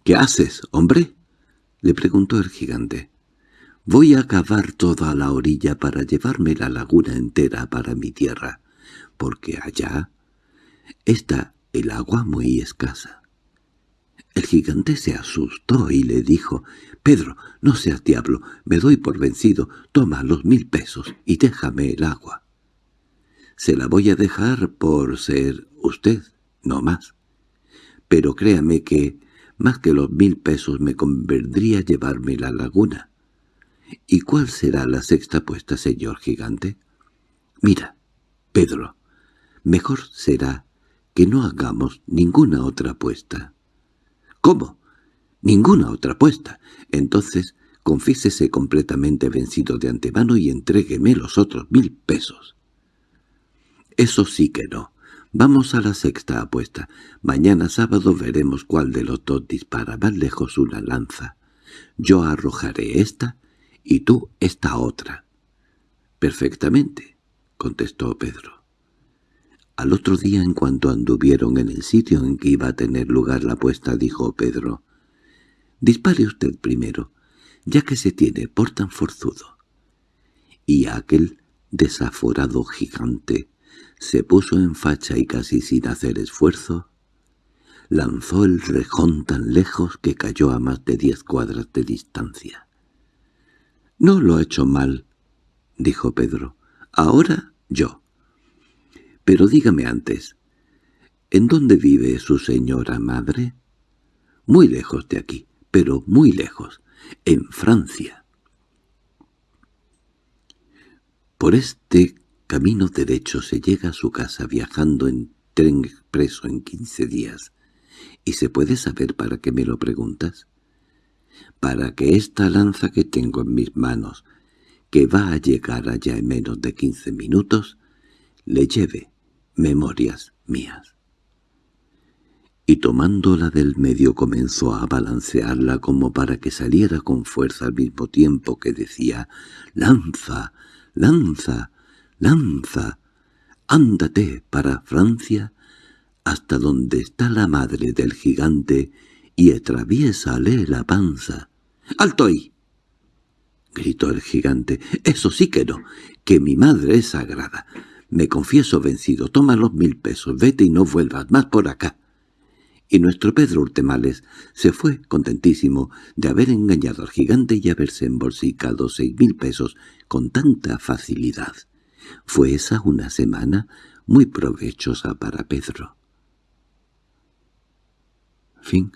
—¿Qué haces, hombre? —le preguntó el gigante. —Voy a cavar toda la orilla para llevarme la laguna entera para mi tierra, porque allá está el agua muy escasa. El gigante se asustó y le dijo, «Pedro, no seas diablo, me doy por vencido, toma los mil pesos y déjame el agua». «Se la voy a dejar por ser usted, no más. Pero créame que más que los mil pesos me convendría llevarme la laguna. ¿Y cuál será la sexta apuesta, señor gigante? Mira, Pedro, mejor será que no hagamos ninguna otra apuesta. ¿Cómo? Ninguna otra apuesta. Entonces, confiésese completamente vencido de antemano y entrégueme los otros mil pesos. Eso sí que no. Vamos a la sexta apuesta. Mañana sábado veremos cuál de los dos dispara más lejos una lanza. Yo arrojaré esta y tú esta otra. —Perfectamente —contestó Pedro. Al otro día, en cuanto anduvieron en el sitio en que iba a tener lugar la apuesta, dijo Pedro, «Dispare usted primero, ya que se tiene por tan forzudo». Y aquel desaforado gigante se puso en facha y casi sin hacer esfuerzo, lanzó el rejón tan lejos que cayó a más de diez cuadras de distancia. —No lo ha hecho mal —dijo Pedro—, ahora yo. Pero dígame antes, ¿en dónde vive su señora madre? Muy lejos de aquí, pero muy lejos, en Francia. Por este Camino derecho se llega a su casa viajando en tren expreso en quince días. ¿Y se puede saber para qué me lo preguntas? Para que esta lanza que tengo en mis manos, que va a llegar allá en menos de quince minutos, le lleve memorias mías. y tomándola del medio comenzó a balancearla como para que saliera con fuerza al mismo tiempo que decía «¡Lanza! ¡Lanza! ¡Lanza! Ándate para Francia hasta donde está la madre del gigante y atraviésale la panza». «¡Alto ahí!» gritó el gigante. «Eso sí que no, que mi madre es sagrada. Me confieso vencido, toma los mil pesos, vete y no vuelvas más por acá» y nuestro Pedro Urtemales se fue contentísimo de haber engañado al gigante y haberse embolsicado seis mil pesos con tanta facilidad. Fue esa una semana muy provechosa para Pedro. Fin